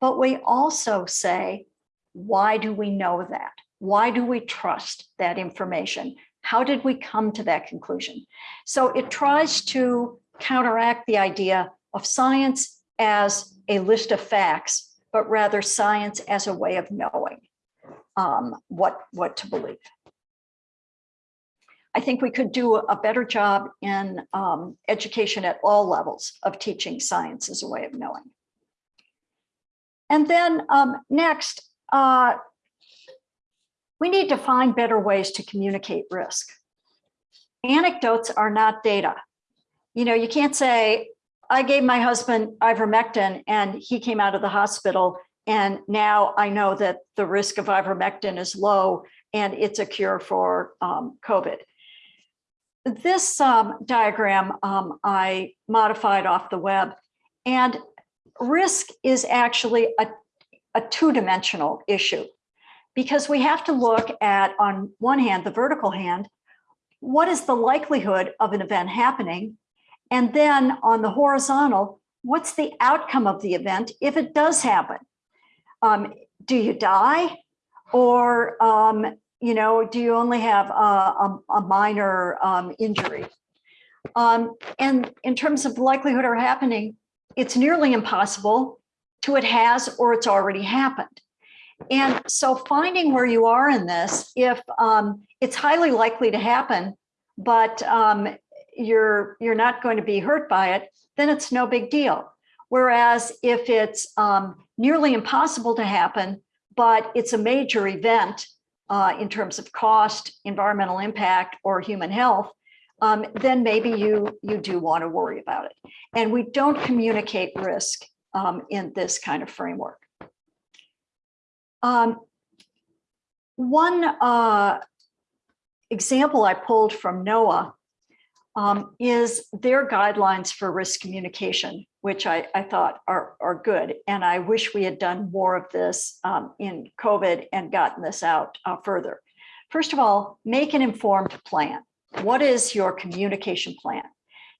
but we also say, why do we know that? Why do we trust that information? How did we come to that conclusion? So it tries to counteract the idea of science as a list of facts, but rather science as a way of knowing um, what, what to believe. I think we could do a better job in um, education at all levels of teaching science as a way of knowing. And then um, next, uh, we need to find better ways to communicate risk. anecdotes are not data. You know, you can't say, I gave my husband ivermectin and he came out of the hospital and now I know that the risk of ivermectin is low and it's a cure for um, COVID. This um, diagram um, I modified off the web and risk is actually a, a two-dimensional issue because we have to look at, on one hand, the vertical hand, what is the likelihood of an event happening? And then on the horizontal, what's the outcome of the event if it does happen? Um, do you die? Or, um, you know, do you only have a, a, a minor um, injury? Um, and in terms of likelihood of happening, it's nearly impossible to it has or it's already happened. And so finding where you are in this, if um, it's highly likely to happen, but um, you're you're not going to be hurt by it, then it's no big deal. Whereas if it's um, nearly impossible to happen, but it's a major event uh, in terms of cost, environmental impact, or human health, um, then maybe you you do want to worry about it. And we don't communicate risk um, in this kind of framework. Um, one uh, example I pulled from NOAA um, is their guidelines for risk communication, which I, I thought are, are good. And I wish we had done more of this um, in COVID and gotten this out uh, further. First of all, make an informed plan. What is your communication plan?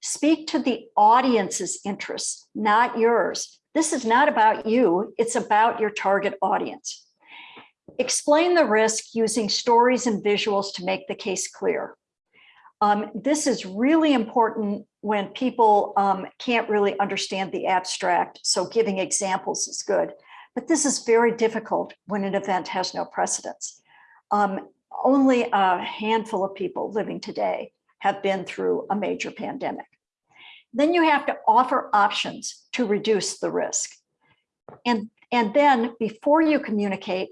Speak to the audience's interests, not yours. This is not about you, it's about your target audience. Explain the risk using stories and visuals to make the case clear. Um, this is really important when people um, can't really understand the abstract, so giving examples is good. But this is very difficult when an event has no precedence. Um, only a handful of people living today have been through a major pandemic. Then you have to offer options to reduce the risk. And, and then before you communicate,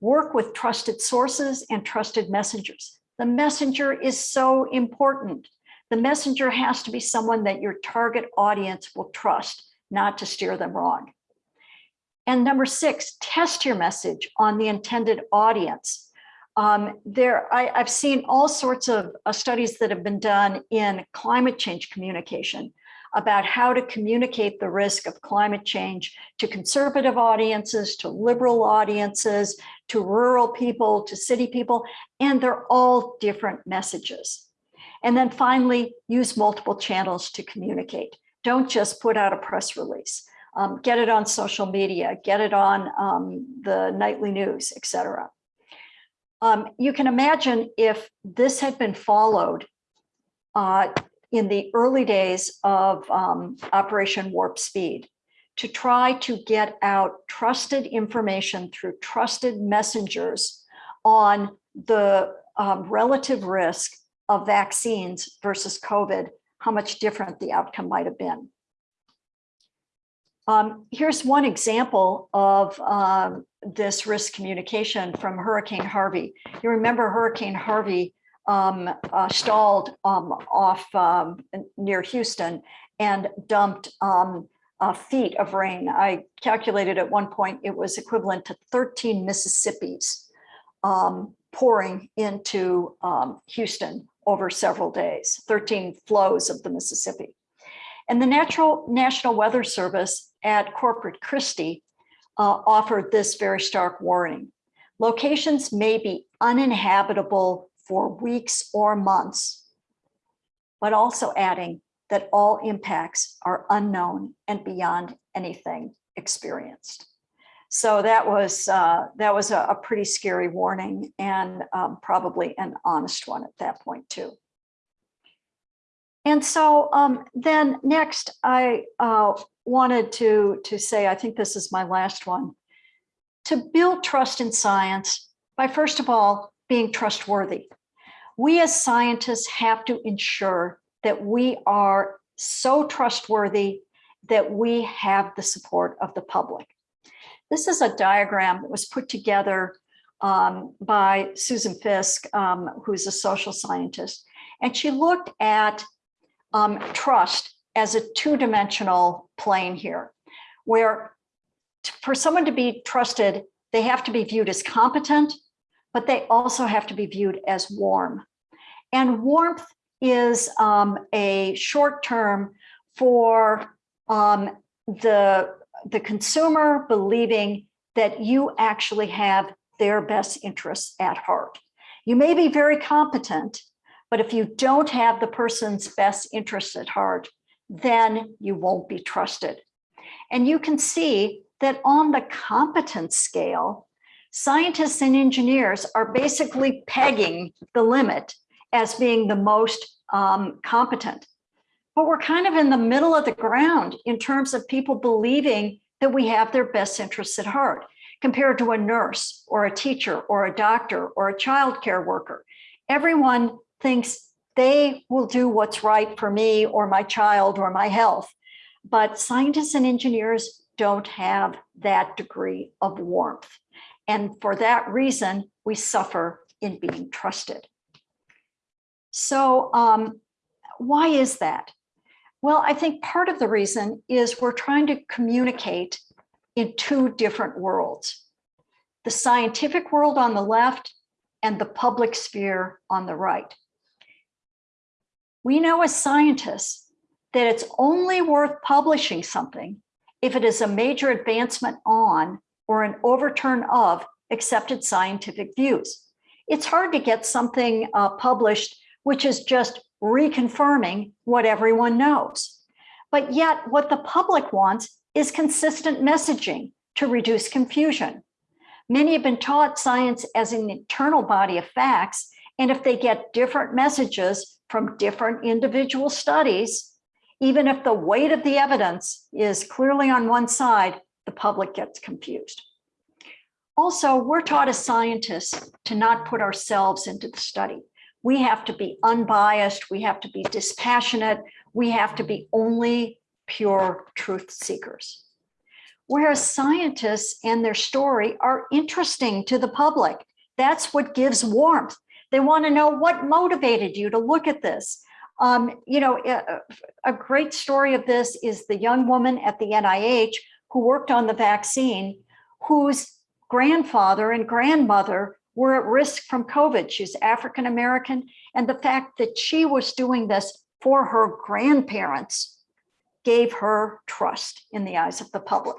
work with trusted sources and trusted messengers. The messenger is so important. The messenger has to be someone that your target audience will trust, not to steer them wrong. And number six, test your message on the intended audience. Um, there, I, have seen all sorts of uh, studies that have been done in climate change communication about how to communicate the risk of climate change to conservative audiences, to liberal audiences, to rural people, to city people, and they're all different messages. And then finally, use multiple channels to communicate. Don't just put out a press release. Um, get it on social media, get it on um, the nightly news, etc. Um, you can imagine if this had been followed uh, in the early days of um, Operation Warp Speed to try to get out trusted information through trusted messengers on the um, relative risk of vaccines versus COVID, how much different the outcome might have been. Um, here's one example of um, this risk communication from Hurricane Harvey. You remember Hurricane Harvey um, uh, stalled um, off um, near Houston and dumped um, uh, feet of rain. I calculated at one point it was equivalent to 13 Mississippis um, pouring into Houston over several days, 13 flows of the Mississippi. And the Natural National Weather Service at Corpus Christi uh, offered this very stark warning. Locations may be uninhabitable for weeks or months, but also adding that all impacts are unknown and beyond anything experienced. So that was uh, that was a, a, pretty scary warning and um, probably an honest one at that point too. And so um, then next I uh, wanted to, to say, I think this is my last one, to build trust in science by first of all, being trustworthy we as scientists have to ensure that we are so trustworthy that we have the support of the public. This is a diagram that was put together um, by Susan Fiske, um, who's a social scientist. And she looked at um, trust as a two-dimensional plane here, where for someone to be trusted, they have to be viewed as competent, but they also have to be viewed as warm. And warmth is um, a short term for um, the, the consumer believing that you actually have their best interests at heart. You may be very competent, but if you don't have the person's best interests at heart, then you won't be trusted. And you can see that on the competence scale, scientists and engineers are basically pegging the limit as being the most um, competent. But we're kind of in the middle of the ground in terms of people believing that we have their best interests at heart compared to a nurse or a teacher or a doctor or a childcare worker. Everyone thinks they will do what's right for me or my child or my health. But scientists and engineers don't have that degree of warmth. And for that reason, we suffer in being trusted. So um, why is that? Well, I think part of the reason is we're trying to communicate in two different worlds. The scientific world on the left and the public sphere on the right. We know as scientists that it's only worth publishing something if it is a major advancement on or an overturn of accepted scientific views. It's hard to get something uh, published which is just reconfirming what everyone knows. But yet what the public wants is consistent messaging to reduce confusion. Many have been taught science as an internal body of facts, and if they get different messages from different individual studies, even if the weight of the evidence is clearly on one side, the public gets confused. Also, we're taught as scientists to not put ourselves into the study. We have to be unbiased, we have to be dispassionate, we have to be only pure truth seekers. Whereas scientists and their story are interesting to the public. That's what gives warmth. They want to know what motivated you to look at this. Um, you know, a, a great story of this is the young woman at the NIH who worked on the vaccine, whose grandfather and grandmother were at risk from COVID. She's African American. And the fact that she was doing this for her grandparents gave her trust in the eyes of the public.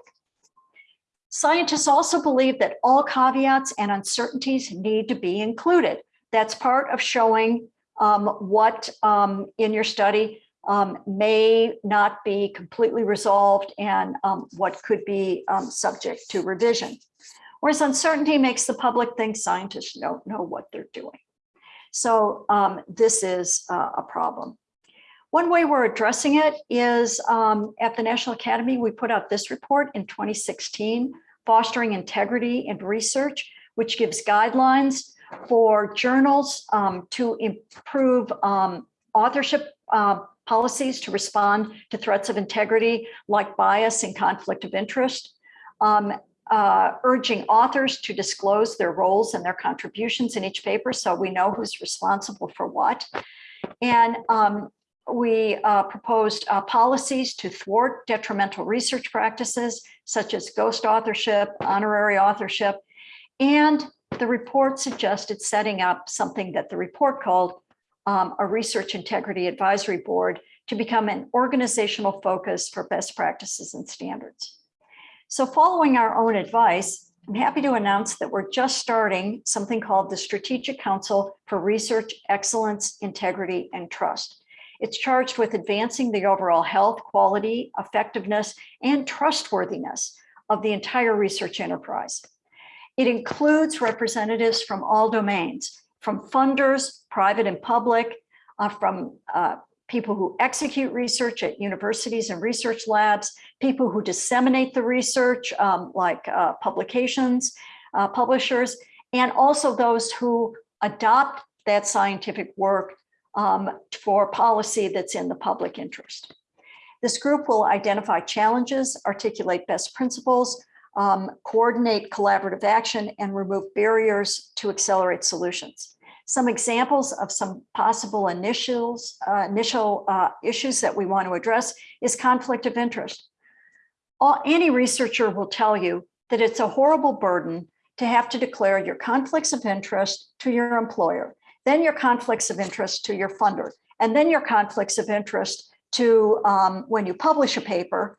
Scientists also believe that all caveats and uncertainties need to be included. That's part of showing um, what um, in your study um, may not be completely resolved and um, what could be um, subject to revision. Whereas uncertainty makes the public think scientists don't know what they're doing. So um, this is uh, a problem. One way we're addressing it is um, at the National Academy, we put out this report in 2016, Fostering Integrity in Research, which gives guidelines for journals um, to improve um, authorship uh, policies to respond to threats of integrity like bias and conflict of interest. Um, uh, urging authors to disclose their roles and their contributions in each paper so we know who's responsible for what. And um, we uh, proposed uh, policies to thwart detrimental research practices such as ghost authorship, honorary authorship, and the report suggested setting up something that the report called um, a research integrity advisory board to become an organizational focus for best practices and standards. So following our own advice, I'm happy to announce that we're just starting something called the Strategic Council for Research Excellence, Integrity, and Trust. It's charged with advancing the overall health, quality, effectiveness, and trustworthiness of the entire research enterprise. It includes representatives from all domains, from funders, private and public, uh, from uh, people who execute research at universities and research labs, people who disseminate the research um, like uh, publications, uh, publishers, and also those who adopt that scientific work um, for policy that's in the public interest. This group will identify challenges, articulate best principles, um, coordinate collaborative action, and remove barriers to accelerate solutions. Some examples of some possible initials, uh, initial uh, issues that we want to address is conflict of interest. All, any researcher will tell you that it's a horrible burden to have to declare your conflicts of interest to your employer, then your conflicts of interest to your funder, and then your conflicts of interest to um, when you publish a paper.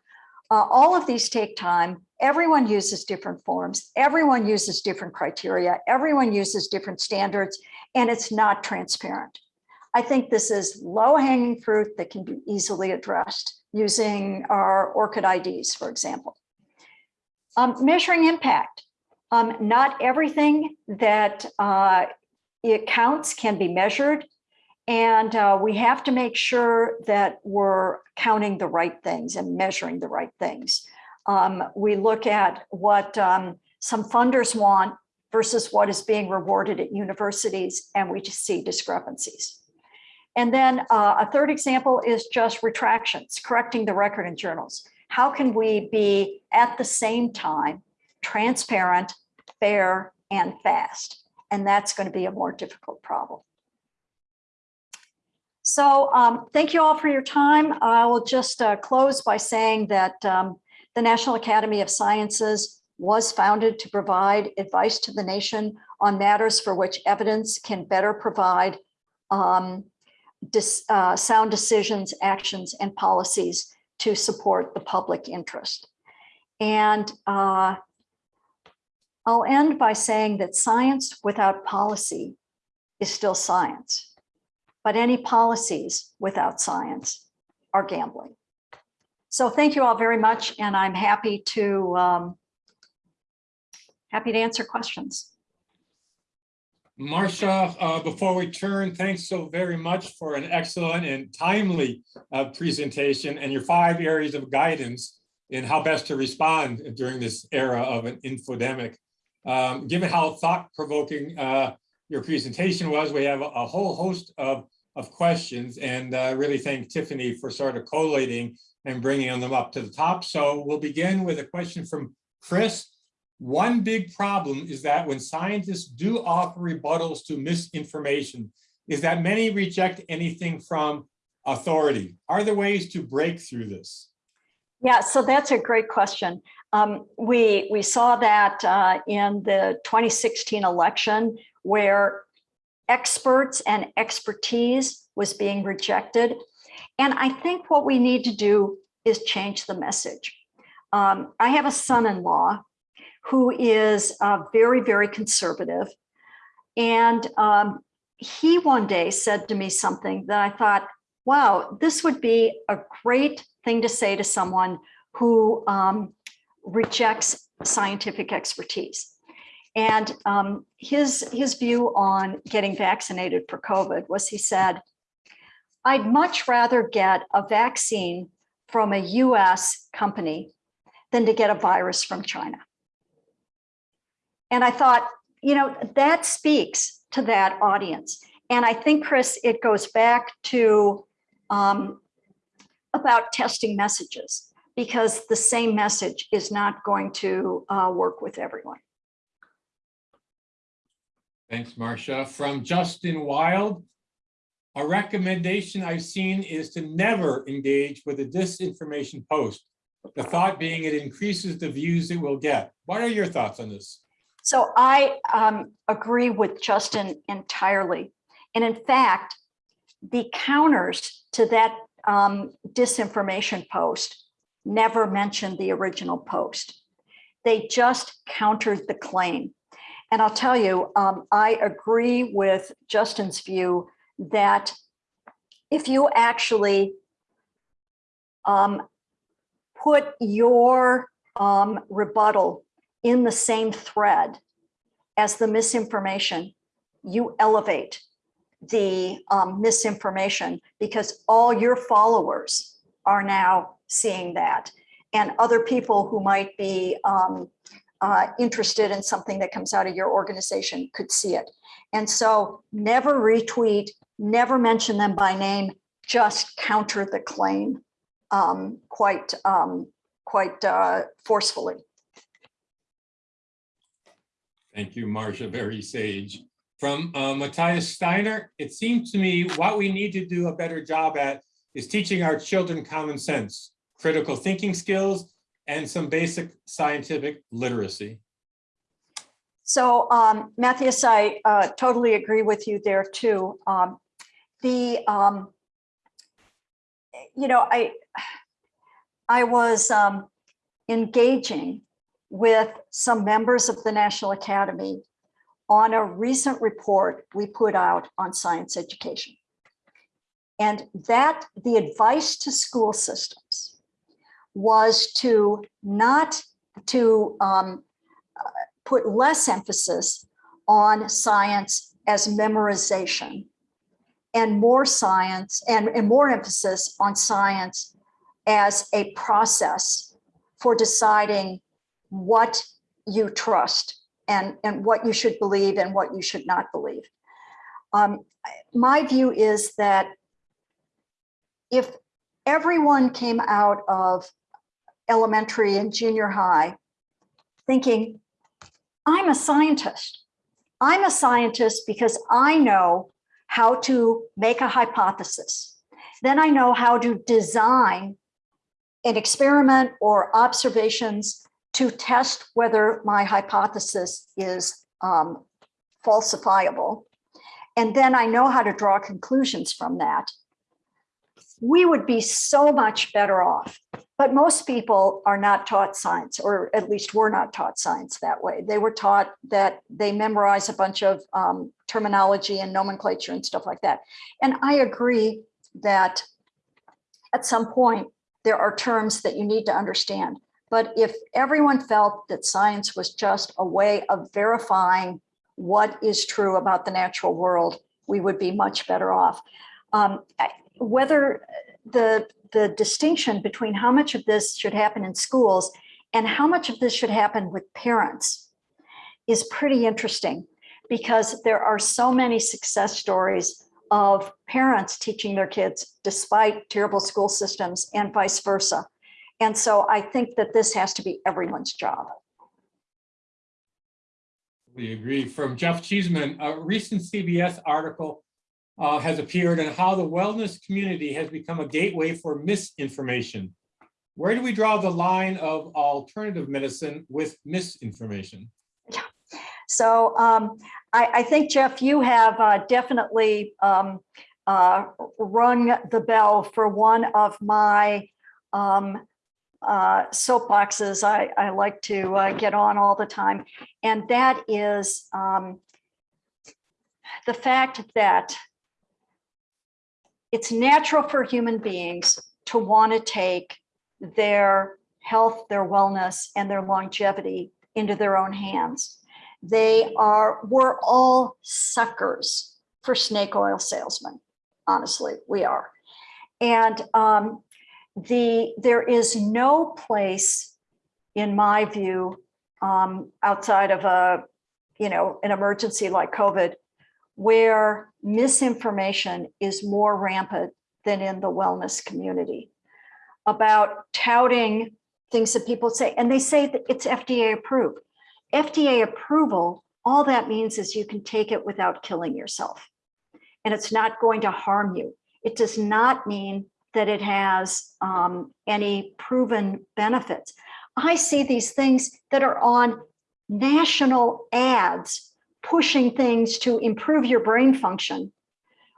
Uh, all of these take time. Everyone uses different forms. Everyone uses different criteria. Everyone uses different standards, and it's not transparent. I think this is low hanging fruit that can be easily addressed using our ORCID IDs, for example. Um, measuring impact. Um, not everything that uh, it counts can be measured. And uh, we have to make sure that we're counting the right things and measuring the right things. Um, we look at what um, some funders want versus what is being rewarded at universities, and we just see discrepancies. And then uh, a third example is just retractions, correcting the record in journals. How can we be at the same time transparent, fair, and fast? And that's going to be a more difficult problem. So um, thank you all for your time. I will just uh, close by saying that um, the National Academy of Sciences was founded to provide advice to the nation on matters for which evidence can better provide um, dis, uh, sound decisions, actions, and policies to support the public interest. And uh, I'll end by saying that science without policy is still science, but any policies without science are gambling. So thank you all very much, and I'm happy to um, happy to answer questions. Marcia, uh, before we turn, thanks so very much for an excellent and timely uh, presentation and your five areas of guidance in how best to respond during this era of an infodemic. Um, given how thought-provoking uh, your presentation was, we have a, a whole host of, of questions and uh, really thank Tiffany for sort of collating and bringing them up to the top. So we'll begin with a question from Chris. One big problem is that when scientists do offer rebuttals to misinformation, is that many reject anything from authority. Are there ways to break through this? Yeah, so that's a great question. Um, we, we saw that uh, in the 2016 election where experts and expertise was being rejected. And I think what we need to do is change the message. Um, I have a son-in-law who is uh, very, very conservative. And um, he one day said to me something that I thought, wow, this would be a great thing to say to someone who um, rejects scientific expertise. And um, his, his view on getting vaccinated for COVID was he said, I'd much rather get a vaccine from a US company than to get a virus from China. And I thought, you know, that speaks to that audience. And I think, Chris, it goes back to um, about testing messages because the same message is not going to uh, work with everyone. Thanks, Marcia. From Justin Wild, a recommendation I've seen is to never engage with a disinformation post. The thought being it increases the views it will get. What are your thoughts on this? So I um, agree with Justin entirely. And in fact, the counters to that um, disinformation post never mentioned the original post. They just countered the claim. And I'll tell you, um, I agree with Justin's view that if you actually um, put your um, rebuttal in the same thread as the misinformation, you elevate the um, misinformation because all your followers are now seeing that. And other people who might be um, uh, interested in something that comes out of your organization could see it. And so never retweet, never mention them by name, just counter the claim um, quite, um, quite uh, forcefully. Thank you, Marcia, very sage. From uh, Matthias Steiner, it seems to me what we need to do a better job at is teaching our children common sense, critical thinking skills, and some basic scientific literacy. So um, Matthias, I uh, totally agree with you there too. Um, the, um, you know, I, I was um, engaging with some members of the National Academy on a recent report we put out on science education. And that the advice to school systems was to not to um, uh, put less emphasis on science as memorization and more science and, and more emphasis on science as a process for deciding what you trust and, and what you should believe and what you should not believe. Um, my view is that if everyone came out of elementary and junior high thinking, I'm a scientist. I'm a scientist because I know how to make a hypothesis. Then I know how to design an experiment or observations to test whether my hypothesis is um, falsifiable. And then I know how to draw conclusions from that. We would be so much better off. But most people are not taught science, or at least were not taught science that way. They were taught that they memorize a bunch of um, terminology and nomenclature and stuff like that. And I agree that at some point, there are terms that you need to understand. But if everyone felt that science was just a way of verifying what is true about the natural world, we would be much better off. Um, whether the, the distinction between how much of this should happen in schools and how much of this should happen with parents is pretty interesting because there are so many success stories of parents teaching their kids despite terrible school systems and vice versa. And so I think that this has to be everyone's job. We agree. From Jeff Cheeseman, a recent CBS article uh, has appeared on how the wellness community has become a gateway for misinformation. Where do we draw the line of alternative medicine with misinformation? So um, I, I, think, Jeff, you have uh, definitely um, uh, rung the bell for one of my um, uh, soapboxes I, I, like to uh, get on all the time. And that is um, the fact that it's natural for human beings to want to take their health, their wellness, and their longevity into their own hands. They are, we're all suckers for snake oil salesmen. Honestly, we are. And um, the there is no place, in my view, um, outside of a, you know, an emergency like COVID, where misinformation is more rampant than in the wellness community about touting things that people say, and they say that it's FDA approved. FDA approval, all that means is you can take it without killing yourself. And it's not going to harm you. It does not mean that it has um, any proven benefits. I see these things that are on national ads pushing things to improve your brain function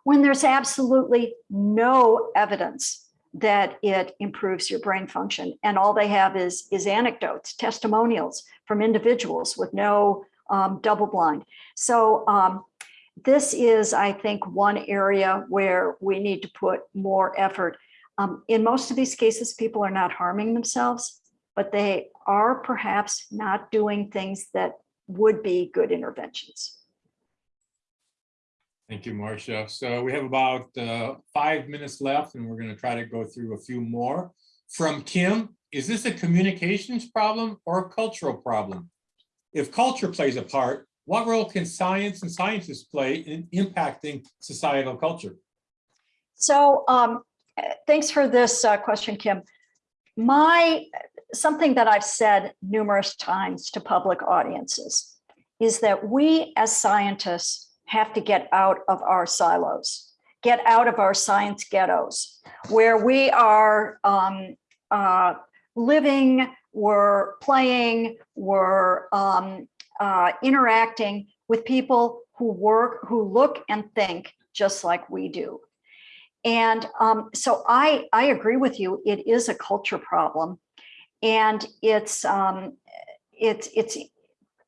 when there's absolutely no evidence that it improves your brain function. And all they have is, is anecdotes, testimonials from individuals with no um, double blind. So um, this is, I think, one area where we need to put more effort. Um, in most of these cases, people are not harming themselves, but they are perhaps not doing things that would be good interventions. Thank you, Marcia. So we have about uh, five minutes left and we're going to try to go through a few more. From Kim, is this a communications problem or a cultural problem? If culture plays a part, what role can science and scientists play in impacting societal culture? So um, thanks for this uh, question, Kim. My something that I've said numerous times to public audiences is that we as scientists have to get out of our silos, get out of our science ghettos, where we are um, uh, living, we're playing, we're um, uh, interacting with people who work, who look and think just like we do. And um, so I, I agree with you. It is a culture problem. And it's, um, it's, it's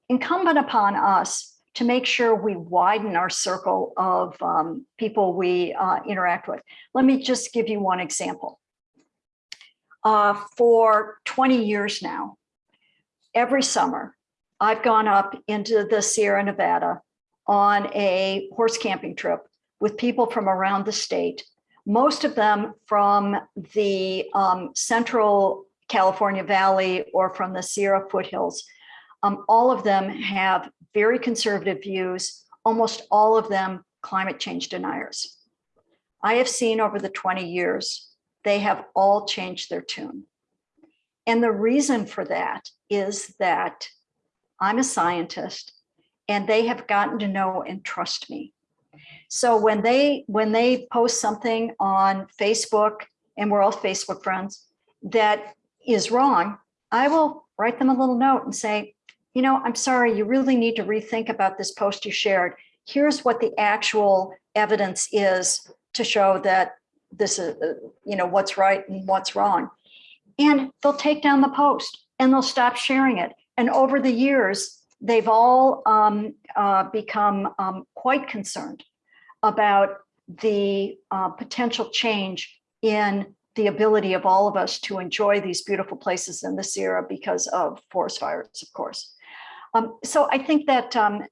incumbent upon us to make sure we widen our circle of um, people we uh, interact with. Let me just give you one example. Uh, for 20 years now, every summer, I've gone up into the Sierra Nevada on a horse camping trip with people from around the state, most of them from the um, central California Valley or from the Sierra foothills. Um, all of them have very conservative views, almost all of them climate change deniers. I have seen over the 20 years, they have all changed their tune. And the reason for that is that I'm a scientist and they have gotten to know and trust me. So when they when they post something on Facebook and we're all Facebook friends that is wrong, I will write them a little note and say, you know, I'm sorry, you really need to rethink about this post you shared. Here's what the actual evidence is to show that this is, uh, you know, what's right and what's wrong. And they'll take down the post and they'll stop sharing it. And over the years, they've all um, uh, become um, quite concerned about the uh, potential change in the ability of all of us to enjoy these beautiful places in the Sierra because of forest fires, of course. Um, so I think that um,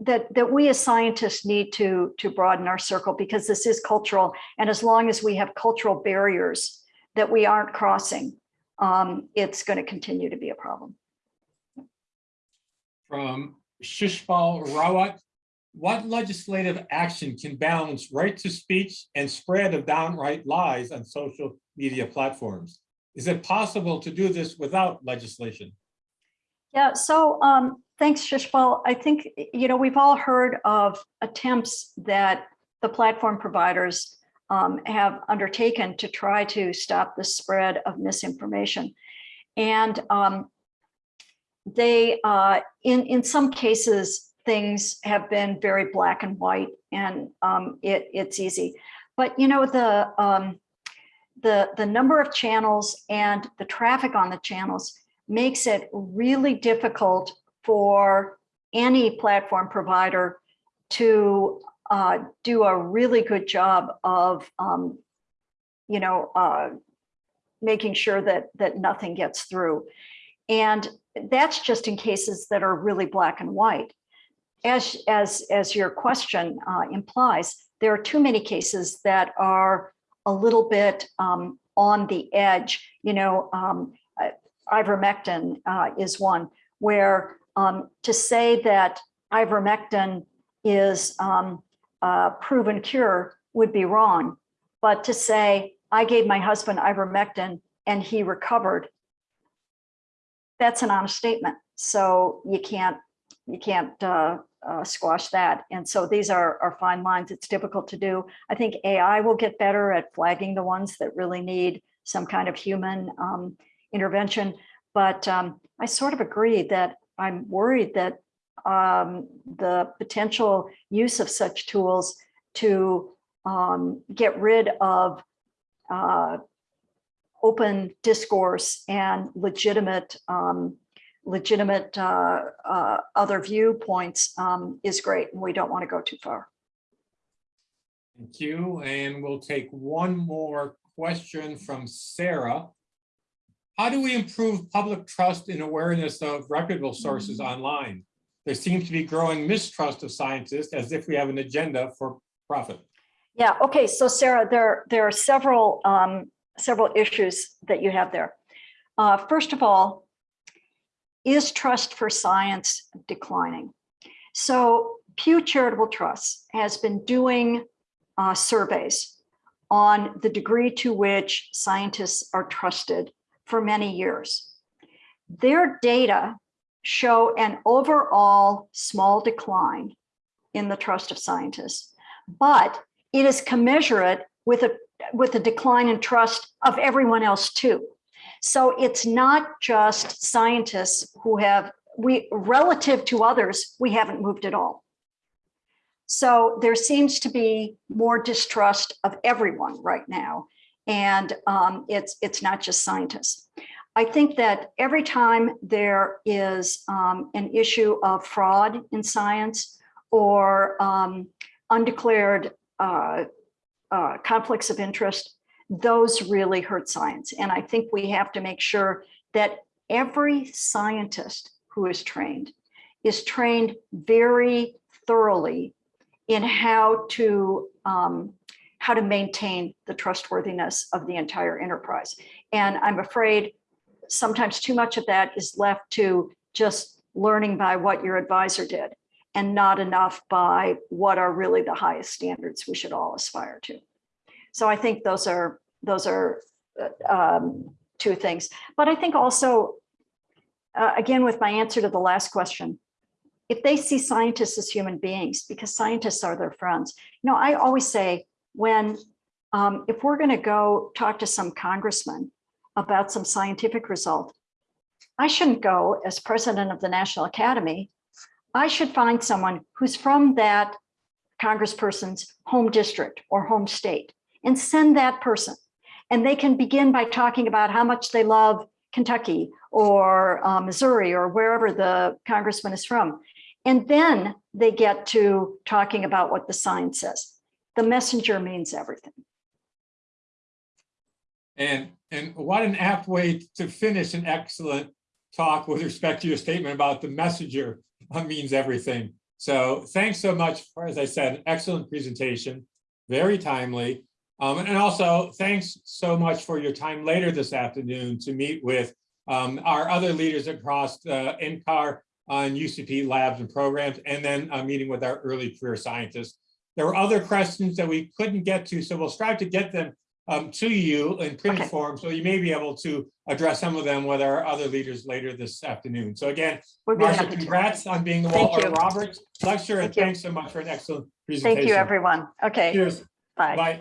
that that we as scientists need to to broaden our circle because this is cultural, and as long as we have cultural barriers that we aren't crossing, um, it's going to continue to be a problem. From Shishpal Rawat, what legislative action can balance right to speech and spread of downright lies on social media platforms? Is it possible to do this without legislation? Yeah, so um, thanks, Shishpal. I think, you know, we've all heard of attempts that the platform providers um, have undertaken to try to stop the spread of misinformation. And um, they, uh, in, in some cases, things have been very black and white and um, it, it's easy. But, you know, the, um, the, the number of channels and the traffic on the channels makes it really difficult for any platform provider to uh, do a really good job of, um, you know, uh, making sure that that nothing gets through. And that's just in cases that are really black and white. As, as, as your question uh, implies, there are too many cases that are a little bit um, on the edge. You know, um, ivermectin uh, is one where um, to say that ivermectin is um, a proven cure would be wrong. But to say, I gave my husband ivermectin and he recovered, that's an honest statement. So you can't you can't uh, uh, squash that. And so these are, are fine lines. It's difficult to do. I think AI will get better at flagging the ones that really need some kind of human um, intervention. But um, I sort of agree that I'm worried that um, the potential use of such tools to um, get rid of uh, open discourse and legitimate um, legitimate uh, uh, other viewpoints um, is great and we don't want to go too far. Thank you. And we'll take one more question from Sarah. How do we improve public trust and awareness of reputable sources online? There seems to be growing mistrust of scientists as if we have an agenda for profit. Yeah, okay, so Sarah, there, there are several, um, several issues that you have there. Uh, first of all, is trust for science declining? So Pew Charitable Trust has been doing uh, surveys on the degree to which scientists are trusted for many years. Their data show an overall small decline in the trust of scientists, but it is commensurate with a with a decline in trust of everyone else too. So it's not just scientists who have we relative to others, we haven't moved at all. So there seems to be more distrust of everyone right now. And um, it's, it's not just scientists. I think that every time there is um, an issue of fraud in science or um, undeclared uh, uh, conflicts of interest, those really hurt science. And I think we have to make sure that every scientist who is trained is trained very thoroughly in how to um, how to maintain the trustworthiness of the entire enterprise. And I'm afraid sometimes too much of that is left to just learning by what your advisor did and not enough by what are really the highest standards we should all aspire to. So I think those are those are uh, um, two things. But I think also, uh, again, with my answer to the last question, if they see scientists as human beings, because scientists are their friends, you know, I always say when, um, if we're going to go talk to some congressman about some scientific result, I shouldn't go as president of the National Academy. I should find someone who's from that congressperson's home district or home state and send that person. And they can begin by talking about how much they love Kentucky or uh, Missouri or wherever the congressman is from. And then they get to talking about what the sign says. The messenger means everything. And, and what an apt way to finish an excellent talk with respect to your statement about the messenger uh, means everything. So thanks so much for, as I said, excellent presentation, very timely. Um, and also thanks so much for your time later this afternoon to meet with um, our other leaders across uh, NCAR on UCP labs and programs, and then a meeting with our early career scientists. There were other questions that we couldn't get to, so we'll strive to get them um, to you in printed Okay. form, so you may be able to address some of them with our other leaders later this afternoon. So again, Marcia, happy to. congrats on being the Thank Walter you. Roberts Lecture, and you. thanks so much for an excellent presentation. Thank you, everyone. Okay, Cheers, bye. bye.